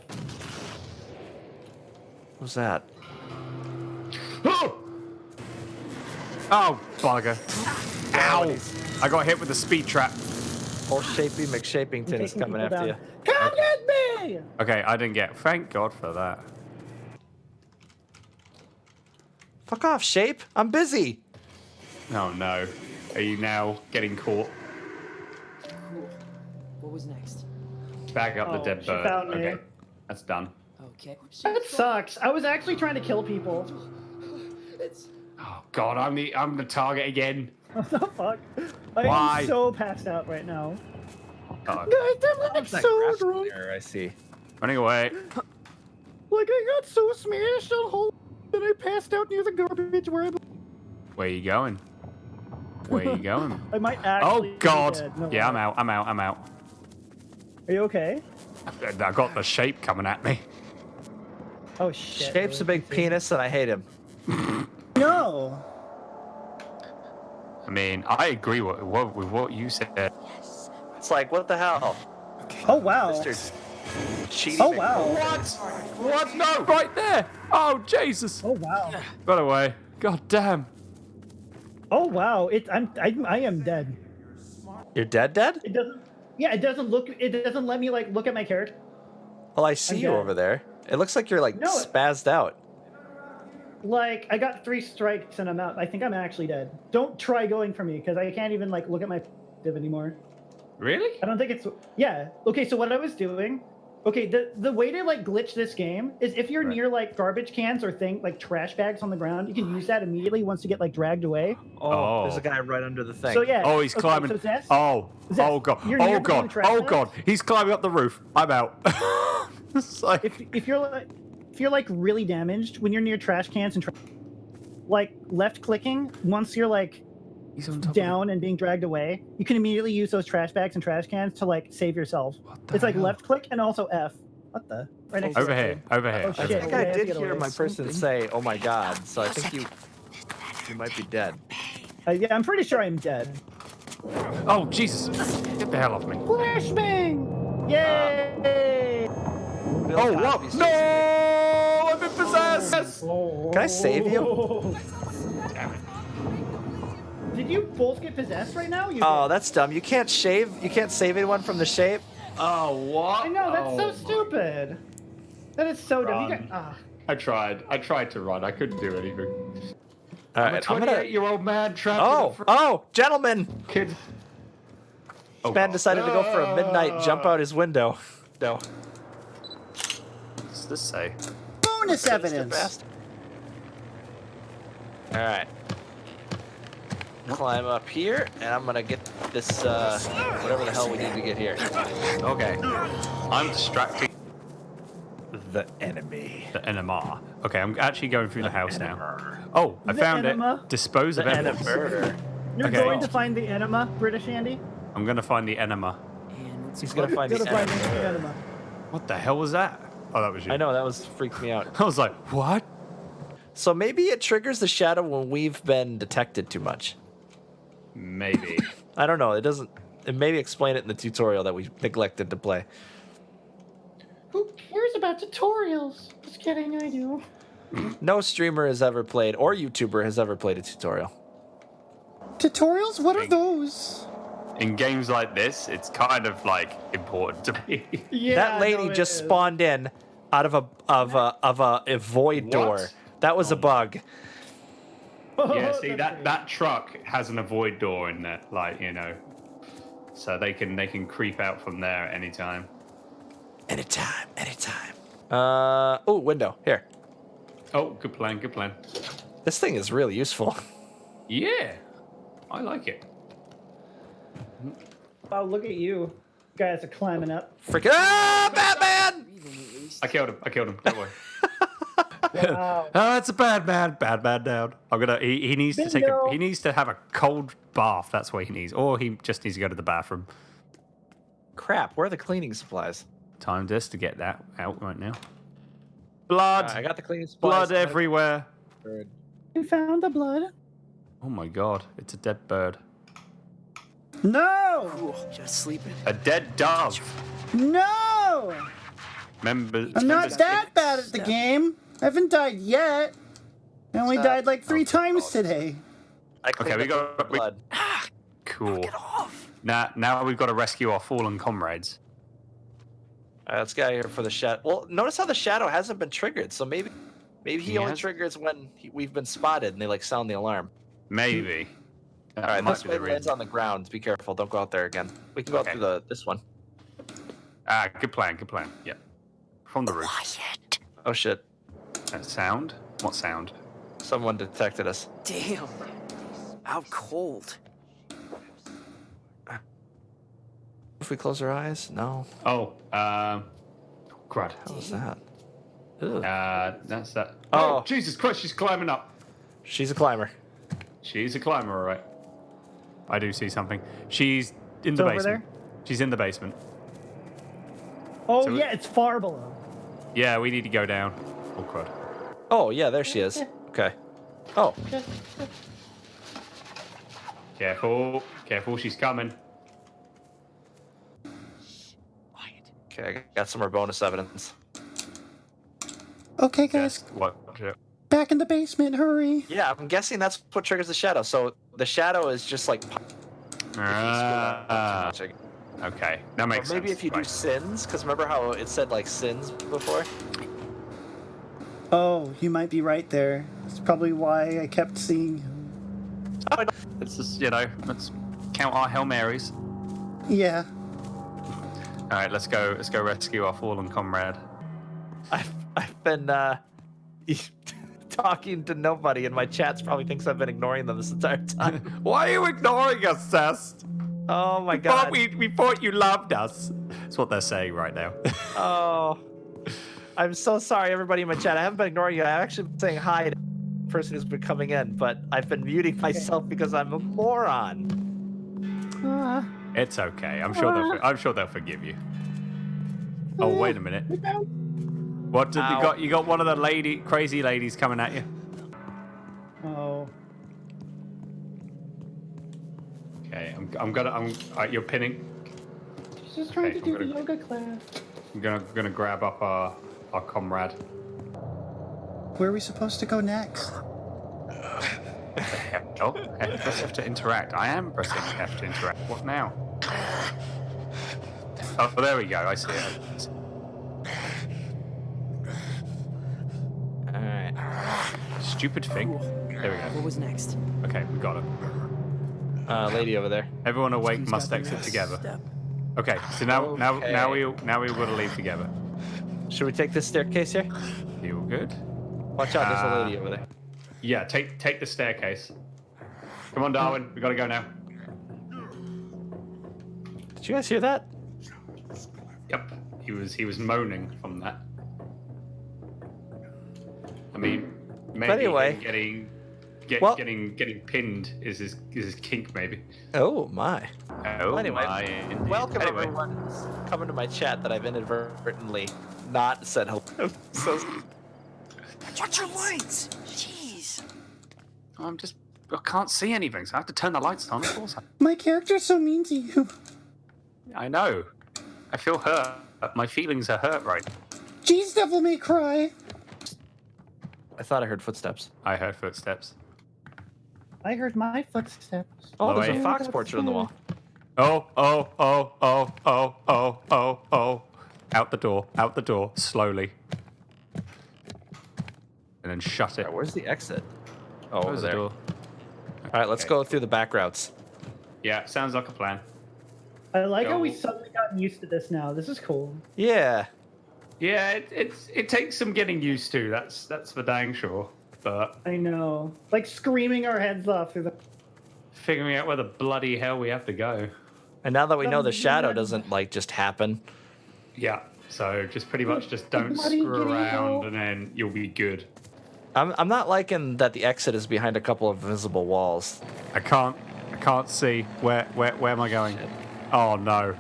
What's that? Oh! Oh, bugger. Ow! I got hit with a speed trap. Old Shapey McShapington is coming people after you. down. Come get me! Okay, I didn't get. Thank God for that. Fuck off, Shape. I'm busy. Oh no. Are you now getting caught? Back up Oh, the dead she bird. found me. Okay, that's done. Okay. That sucks. I was actually trying to kill people. It's Oh God, I'm the I'm the target again. What the fuck? I Why? am so passed out right now. Oh, Guys, I'm like so drunk. There, I see. running away. Like I got so smashed on whole that I passed out near the garbage where I, Where you going? Where you going? I might oh, actually. Oh be God! dead. No, Yeah, I'm out. I'm out. I'm out. Are you okay? I got the shape coming at me. Oh shit. Shape's a big penis, and I hate him. No. I mean, I agree with what, with what you said. Yes. It's like, what the hell? Oh wow. Mr. Cheating. Oh wow. What? What? No! Right there! Oh Jesus! Oh wow. Got away. God damn. Oh wow. It. I'm. I, I am dead. You're dead, dead? It doesn't. Yeah. It doesn't look. It doesn't let me like look at my character. Well, I see I'm you dead. over there. It looks like you're like No, spazzed out. Like I got three strikes and I'm out. I think I'm actually dead. Don't try going for me because I can't even like look at my div anymore. Really? I don't think it's yeah. Okay, so what I was doing, okay, the the way to like glitch this game is if you're Right. near like garbage cans or thing like trash bags on the ground, you can use that immediately once you get like dragged away. Oh, oh. there's Oh. a guy right under the thing. So yeah. Oh, he's okay, climbing. So Zest, Oh, Zest, oh god. you're Oh god. Oh bags? god. He's climbing up the roof. I'm out. it's like, if if you're like if you're like really damaged when you're near trash cans and tra- like left clicking once you're like he's on top of down and being dragged away, you can immediately use those trash bags and trash cans to like save yourself. It's like hell? left click and also F. What the? Right next to Over it, here. Over here. Oh, over I think I did hear away. my person say, "Oh my god!" So I think you you might be dead. Uh, yeah, I'm pretty sure I'm dead. Oh Jesus! Get the hell off me. Flashbang! Yay! Bill Oh what? No! I've been possessed. Can I save you? Damn it. Did you both get possessed right now? You me. Oh, that's dumb. You can't shave. You can't save anyone from the shape. Oh what? I know that's Oh, so stupid. That is so dumb. You got, ah. I tried. I tried to run. I couldn't do anything. All I'm a right, I'm gonna. 28-year-old man trapped Oh, in oh, gentlemen! kid. Oh, Man God. decided to go for a midnight jump out his window. No. What's this say? Bonus evidence. All right. Climb up here, and I'm gonna get this, uh, whatever the hell we need to get here. Okay. I'm distracting The enemy. the NMR. Okay, I'm actually going through the house now. Oh, I The found enema? it. Dispose of The evidence. enemy. You're Okay. going to find the enema, British Andy. I'm gonna find the enema. And what's He's gonna find Go to the find enemy. the enema. What the hell was that? Oh, that was you. I know that was freaked me out. I was like, what? So maybe it triggers the shadow when we've been detected too much. Maybe. I don't know. It doesn't. It maybe explain it in the tutorial that we neglected to play. Who cares about tutorials? Just kidding, I do. No streamer has ever played, or YouTuber has ever played a tutorial. Tutorials? What are those? In games like this, it's kind of like important to me. Yeah, that lady no, just is. spawned in out of a of a of a, a void What? door. That was a oh bug. Yeah, see that that truck has an avoid door in there, like you know, so they can they can creep out from there at any time. Anytime, anytime. Uh oh, window here. Oh, good plan, good plan. This thing is really useful. Yeah, I like it. Wow, look at you. Guys are climbing up. Freaking ah, Batman! I killed him. I killed him. Don't worry. Wow. Oh, it's a bad man. Bad man down. I'm gonna. He, he needs to take a. He needs to have a cold bath. That's what he needs, or he just needs to go to the bathroom. Crap, where are the cleaning supplies? Time just to get that out right now. Blood. Uh, I got the cleaning supplies. blood everywhere. Bird. We found the blood. Oh my god! It's a dead bird. No! Just sleeping. A dead dove. No! Members. I'm not that bad at the game. I haven't died yet. I only Stop. died like three times today. I Okay, we up got. We, blood. cool. Now, now we've got to rescue our fallen comrades. All right, let's get out of here for the shadow. Well, notice how the shadow hasn't been triggered, so maybe maybe he, He only has- triggers when he, we've been spotted and they like sound the alarm. Maybe. That All right, might this be way the lands on the ground. Be careful, don't go out there again. We can go Okay. through the this one. Ah, good plan. Good plan. Yeah. From the roof. Quiet. Oh shit, That sound? What sound? someone detected us. Damn. Out cold. If we close our eyes, no. Oh, um, crud. What was that? Ugh. Uh, that's that. Oh. Oh, Jesus Christ! She's climbing up. She's a climber. She's a climber, all right. I do see something. She's in It's the over basement. She's in the basement. Oh So- yeah, it's far below. Yeah, we need to go down. Oh crud. Oh yeah, there she is. Okay. Oh, Careful, careful. She's coming. okay. I got some more bonus evidence. Okay, guys, Just watch it. back in the basement, hurry. Yeah, I'm guessing that's what triggers the shadow. So the shadow is just like. Ah, okay, that Or makes maybe sense. if you do sins, because remember how it said like sins before? Oh, you might be right there. That's probably why I kept seeing him. Let's just, you know, let's count our Hail Marys. Yeah. All right, let's go. Let's go rescue our fallen comrade. I've I've been uh, talking to nobody, and my chats probably thinks I've been ignoring them this entire time. Why are you ignoring us, Cest? oh my We thought god. we, we thought you loved us. That's what they're saying right now. Oh, I'm so sorry, everybody in my chat. I haven't been ignoring you. I've actually been saying hi to the person who's been coming in, but I've been muting myself because I'm a moron. Uh, it's okay. I'm sure they'll. I'm sure they'll forgive you. Oh wait a minute. What did you got? You got one of the lady, crazy ladies coming at you. Oh. Okay, I'm, I'm gonna. I'm. Uh, you're pinning. She's just trying Okay, to do I'm the gonna- yoga class. I'm gonna gonna grab up our our comrade. Where are we supposed to go next? Oh, press F to interact. I am pressing F to interact. What now? Oh, there we go. I see it. All right. Stupid thing. There we go. What was next? Okay, we got it. Uh, lady over there. Everyone awake Who's must exit together. step? Okay, so now now now Okay. we now we've got to leave together. Should we take this staircase here? Feel good? Watch out, there's a Uh, lady over there. Yeah, take take the staircase. Come on, Darwin. We gotta go now. Did you guys hear that? Yep. He was he was moaning from that. I mean, maybe anyway. getting get, Well- getting getting pinned is his is his kink maybe. Oh my. Oh anyway, my. Welcome Anyway, everyone who's coming to my chat that I've inadvertently not said hello. so Watch your lights. Jeez. I'm just. I can't see anything, so I have to turn the lights on. Of course, My character's so mean to you. I, I know. I feel hurt. My feelings are hurt right. Jeez, Devil May Cry. I thought I heard footsteps. I heard footsteps. I heard my footsteps. Oh, there's Chloe. a fox portrait on the wall. Oh, oh, oh, oh, oh, oh, oh, oh. Out the door, out the door, slowly. And then shut it. Alright, where's the exit? Oh, over Close the there. door. All right, let's Okay. go through the back routes. Yeah, sounds like a plan. I like how we Go. suddenly gotten used to this now. This is cool. Yeah. Yeah, it, it's it takes some getting used to. That's that's for dang sure. But I know. Like screaming our heads off through the. figuring out where the bloody hell we have to go. And now that we know the shadow doesn't like just happen, Yeah. So just pretty much just don't screw around hell. and then you'll be good. I'm I'm not liking that the exit is behind a couple of invisible walls. I can't I can't see where where where am I going? Shit. Oh no.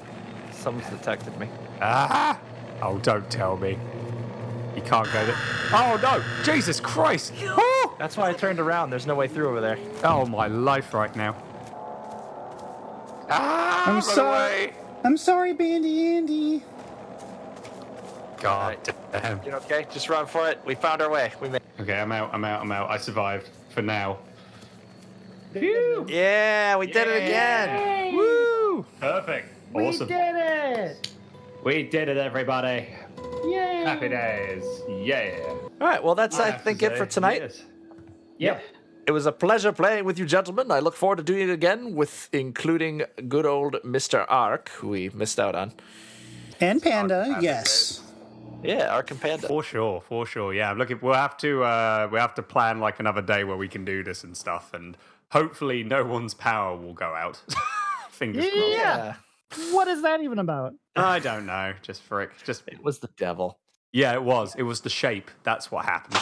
Someone's detected me. Ah! Oh, don't tell me. You can't go there. Oh no! Jesus Christ! Oh! That's why I turned around. There's no way through over there. Oh my life right now. Ah! I'm sorry. away. I'm sorry, Bandy Andy. God damn. You okay? Just run for it. We found our way. We made. Okay, I'm out. I'm out. I'm out. I survived for now. Yeah, we did it again. Woo! Perfect. We Awesome. did it! We did it, everybody. Yay! Happy days. Yeah. All right. Well, that's ah, I, have to think it for tonight. yes. Yep. It was a pleasure playing with you, gentlemen. I look forward to doing it again with including good old Mr. Ark, who we missed out on. And Panda, yes. Yeah, Ark and Panda. For sure, for sure. Yeah, look, looking. We'll have to uh, we have to plan like another day where we can do this and stuff, and hopefully no one's power will go out. Fingers crossed. Yeah. What is that even about? I don't know. Just frick. Just it was the devil. Yeah, it was. It was the shape. That's what happened.